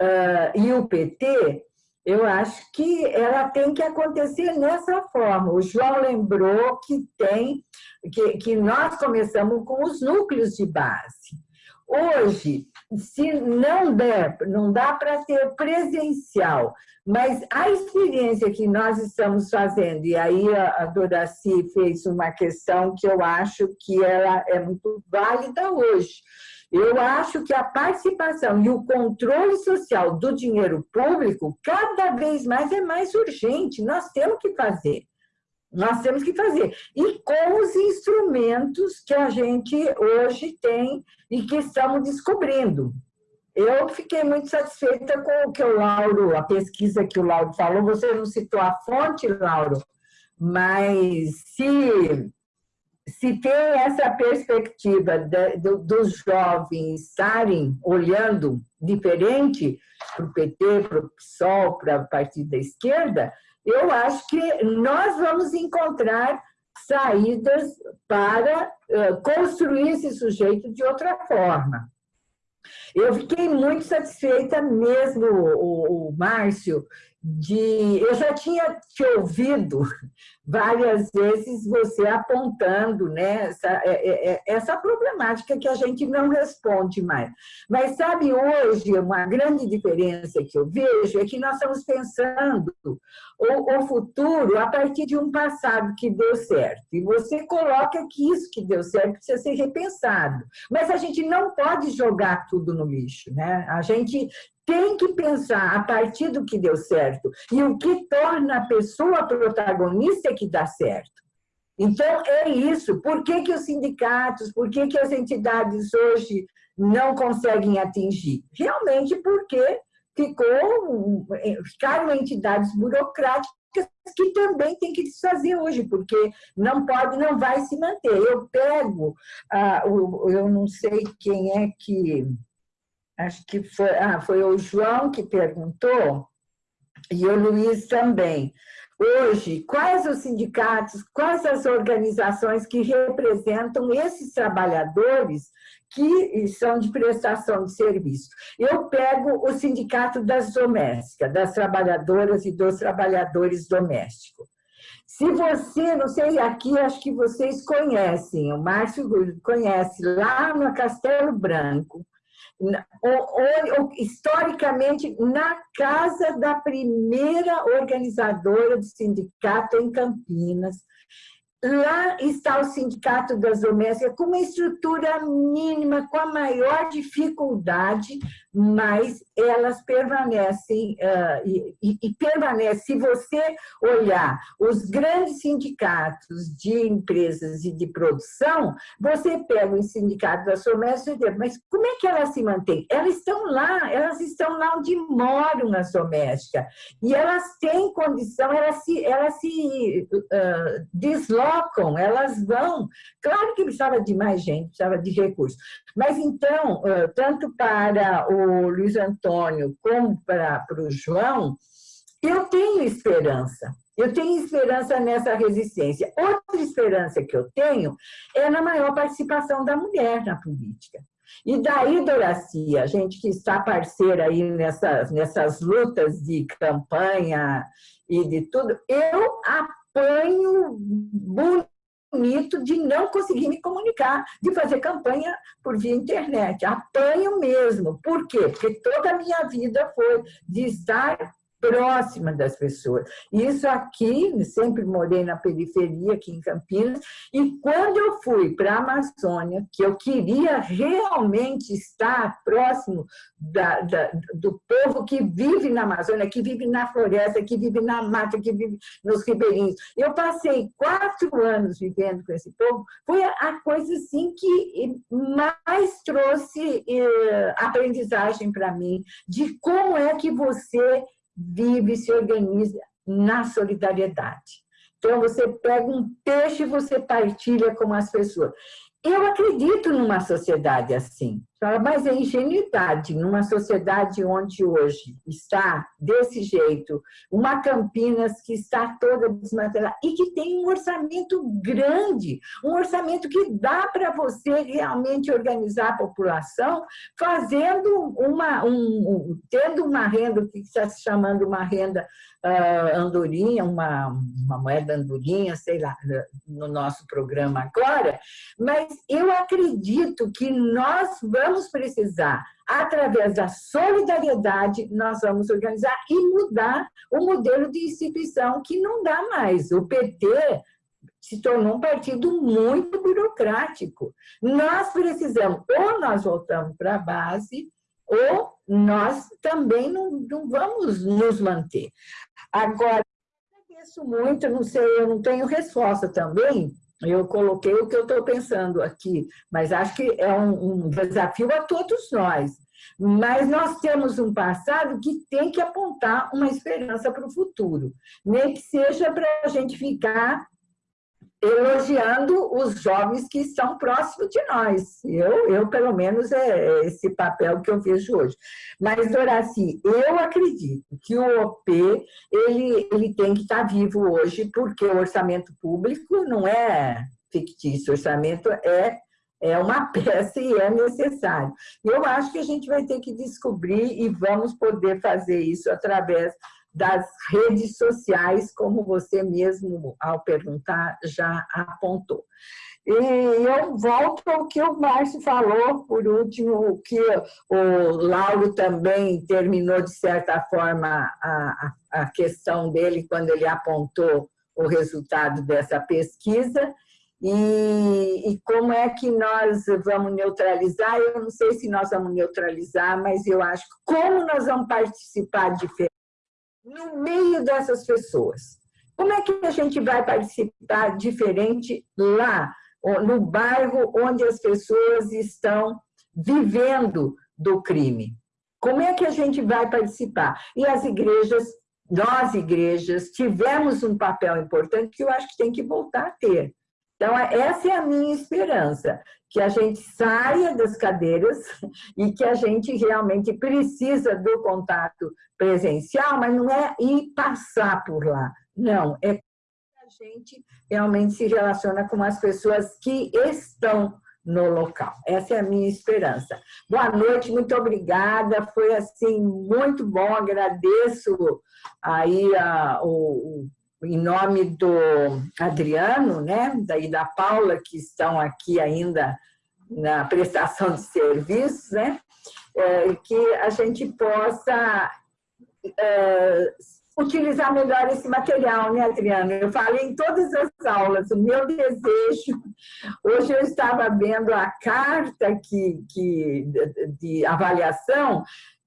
uh, e o PT, eu acho que ela tem que acontecer nessa forma. O João lembrou que tem, que, que nós começamos com os núcleos de base. Hoje, se não der, não dá para ter presencial, mas a experiência que nós estamos fazendo, e aí a Doraci fez uma questão que eu acho que ela é muito válida hoje. Eu acho que a participação e o controle social do dinheiro público cada vez mais é mais urgente, nós temos que fazer. Nós temos que fazer. E com os instrumentos que a gente hoje tem e que estamos descobrindo. Eu fiquei muito satisfeita com o que o Lauro, a pesquisa que o Lauro falou. Você não citou a fonte, Lauro, mas se, se tem essa perspectiva de, de, dos jovens estarem olhando diferente para o PT, para o PSOL, para o Partido da Esquerda, eu acho que nós vamos encontrar saídas para construir esse sujeito de outra forma. Eu fiquei muito satisfeita mesmo, o, o Márcio, de... Eu já tinha te ouvido várias vezes você apontando né, essa, é, é, é, essa problemática que a gente não responde mais. Mas, sabe, hoje, uma grande diferença que eu vejo é que nós estamos pensando o, o futuro a partir de um passado que deu certo. E você coloca que isso que deu certo precisa ser repensado. Mas a gente não pode jogar tudo no lixo. Né? A gente tem que pensar a partir do que deu certo. E o que torna a pessoa protagonista que dá certo. Então, é isso. Por que, que os sindicatos, por que, que as entidades hoje não conseguem atingir? Realmente porque ficou, ficaram entidades burocráticas que também tem que desfazer hoje, porque não pode, não vai se manter. Eu pego, ah, eu não sei quem é que, acho que foi, ah, foi o João que perguntou, e o Luiz também. Hoje, quais os sindicatos, quais as organizações que representam esses trabalhadores que são de prestação de serviço? Eu pego o Sindicato das Domésticas, das trabalhadoras e dos trabalhadores domésticos. Se você, não sei, aqui acho que vocês conhecem, o Márcio conhece, lá no Castelo Branco, ou, ou, historicamente na casa da primeira organizadora do sindicato em Campinas, Lá está o Sindicato das Domésticas com uma estrutura mínima, com a maior dificuldade, mas elas permanecem, uh, e, e, e permanece. Se você olhar os grandes sindicatos de empresas e de produção, você pega o Sindicato das Domésticas e diz, mas como é que elas se mantêm? Elas estão lá, elas estão lá onde moram as domésticas, e elas têm condição, elas se, elas se uh, deslocam elas vão. Claro que precisava de mais gente, precisava de recursos. Mas então, tanto para o Luiz Antônio como para, o João, eu tenho esperança. Eu tenho esperança nessa resistência. Outra esperança que eu tenho é na maior participação da mulher na política. E daí, Doracia, a gente que está parceira aí nessas, nessas lutas de campanha e de tudo, eu apanho bonito de não conseguir me comunicar, de fazer campanha por via internet. Apanho mesmo. Por quê? Porque toda a minha vida foi de estar próxima das pessoas. Isso aqui, sempre morei na periferia, aqui em Campinas, e quando eu fui para a Amazônia, que eu queria realmente estar próximo da, da, do povo que vive na Amazônia, que vive na floresta, que vive na mata, que vive nos ribeirinhos. Eu passei quatro anos vivendo com esse povo, foi a coisa assim que mais trouxe eh, aprendizagem para mim, de como é que você vive e se organiza na solidariedade. Então, você pega um peixe e você partilha com as pessoas. Eu acredito numa sociedade assim, mas é ingenuidade, numa sociedade onde hoje está desse jeito, uma Campinas que está toda desmantelada e que tem um orçamento grande, um orçamento que dá para você realmente organizar a população, fazendo uma, um, tendo uma renda, que está se chamando uma renda uh, andorinha, uma, uma moeda andorinha, sei lá, no nosso programa agora, mas eu acredito que nós vamos precisar, através da solidariedade, nós vamos organizar e mudar o modelo de instituição que não dá mais. O PT se tornou um partido muito burocrático. Nós precisamos, ou nós voltamos para a base, ou nós também não, não vamos nos manter. Agora, agradeço muito, não sei, eu não tenho resposta também, eu coloquei o que eu estou pensando aqui, mas acho que é um, um, desafio a todos nós. Mas nós temos um passado que tem que apontar uma esperança para o futuro, nem que seja para a gente ficar elogiando os jovens que estão próximos de nós. Eu, eu pelo menos, é esse papel que eu vejo hoje. Mas, Doraci, eu acredito que o OP ele, ele tem que estar vivo hoje, porque o orçamento público não é fictício, o orçamento é é uma peça e é necessário. Eu acho que a gente vai ter que descobrir e vamos poder fazer isso através das redes sociais, como você mesmo, ao perguntar, já apontou. E eu volto ao que o Márcio falou, por último, que o Lauro também terminou, de certa forma, a, a questão dele quando ele apontou o resultado dessa pesquisa, e, e, como é que nós vamos neutralizar? Eu não sei se nós vamos neutralizar, mas eu acho que como nós vamos participar diferente no meio dessas pessoas. Como é que a gente vai participar diferente lá, no bairro onde as pessoas estão vivendo do crime? Como é que a gente vai participar? E as igrejas, nós igrejas, tivemos um papel importante que eu acho que tem que voltar a ter. Então, essa é a minha esperança, que a gente saia das cadeiras e que a gente realmente precisa do contato presencial, mas não é ir passar por lá, não, é a gente realmente se relaciona com as pessoas que estão no local. Essa é a minha esperança. Boa noite, muito obrigada, foi assim muito bom, agradeço aí a, o, em nome do Adriano, né, daí da Paula, que estão aqui ainda na prestação de serviços, né, é, que a gente possa é, utilizar melhor esse material, né, Adriano? Eu falei em todas as aulas, o meu desejo... Hoje eu estava vendo a carta que, que, de, de avaliação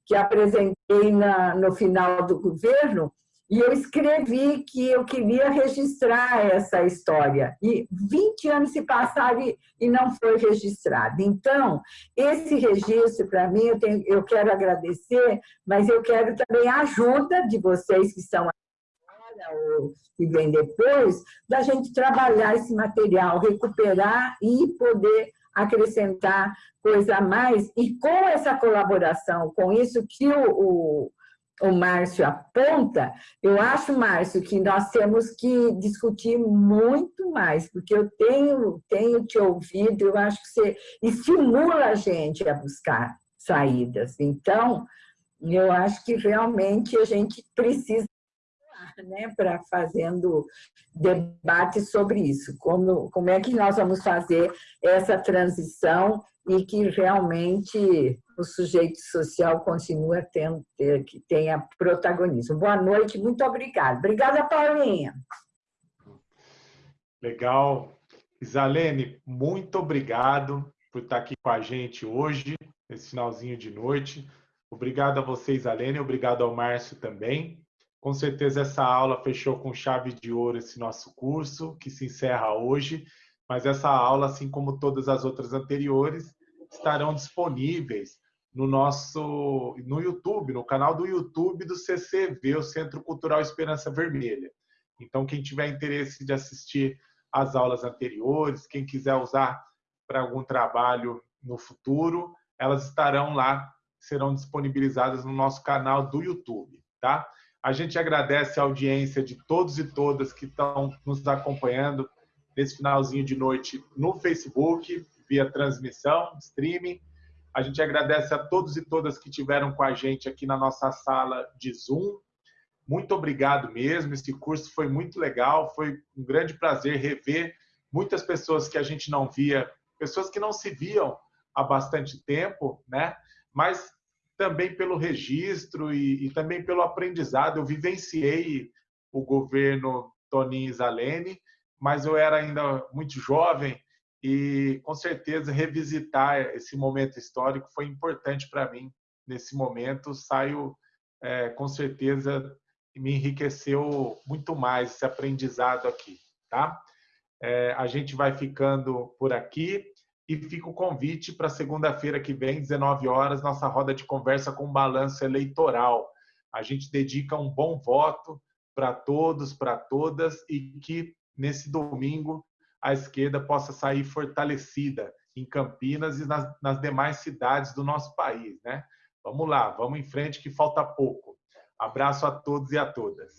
que apresentei na, no final do governo, e eu escrevi que eu queria registrar essa história. E 20 anos se passaram e, não foi registrado. Então, esse registro, para mim, eu, tenho, eu quero agradecer, mas eu quero também a ajuda de vocês que estão ou que vem depois, da gente trabalhar esse material, recuperar e poder acrescentar coisa a mais. E com essa colaboração, com isso que o, o o Márcio aponta, eu acho, Márcio, que nós temos que discutir muito mais, porque eu tenho, tenho te ouvido, eu acho que você estimula a gente a buscar saídas. Então, eu acho que realmente a gente precisa né, para fazendo debate sobre isso, como, como é que nós vamos fazer essa transição e que realmente o sujeito social continua tendo, que tenha protagonismo. Boa noite, muito obrigada. Obrigada, Paulinha. Legal. Isalene, muito obrigado por estar aqui com a gente hoje, nesse finalzinho de noite. Obrigado a você, Isalene, obrigado ao Márcio também. Com certeza essa aula fechou com chave de ouro esse nosso curso, que se encerra hoje, mas essa aula, assim como todas as outras anteriores, estarão disponíveis no nosso no YouTube, no canal do YouTube do CCV, o Centro Cultural Esperança Vermelha. Então, quem tiver interesse de assistir às aulas anteriores, quem quiser usar para algum trabalho no futuro, elas estarão lá, serão disponibilizadas no nosso canal do YouTube, tá? A gente agradece a audiência de todos e todas que estão nos acompanhando nesse finalzinho de noite no Facebook, via transmissão, streaming. A gente agradece a todos e todas que tiveram com a gente aqui na nossa sala de Zoom. Muito obrigado mesmo. Esse curso foi muito legal. Foi um grande prazer rever muitas pessoas que a gente não via, pessoas que não se viam há bastante tempo, né? Mas também pelo registro e, e também pelo aprendizado. Eu vivenciei o governo Toninho Zalene, mas eu era ainda muito jovem e, com certeza, revisitar esse momento histórico foi importante para mim. Nesse momento, saio, é, com certeza, me enriqueceu muito mais esse aprendizado aqui, tá? É, a gente vai ficando por aqui. E fica o convite para segunda-feira que vem, 19 horas, nossa roda de conversa com balanço eleitoral. A gente dedica um bom voto para todos, para todas, e que nesse domingo a esquerda possa sair fortalecida em Campinas e nas, nas demais cidades do nosso país. Né? Vamos lá, vamos em frente que falta pouco. Abraço a todos e a todas.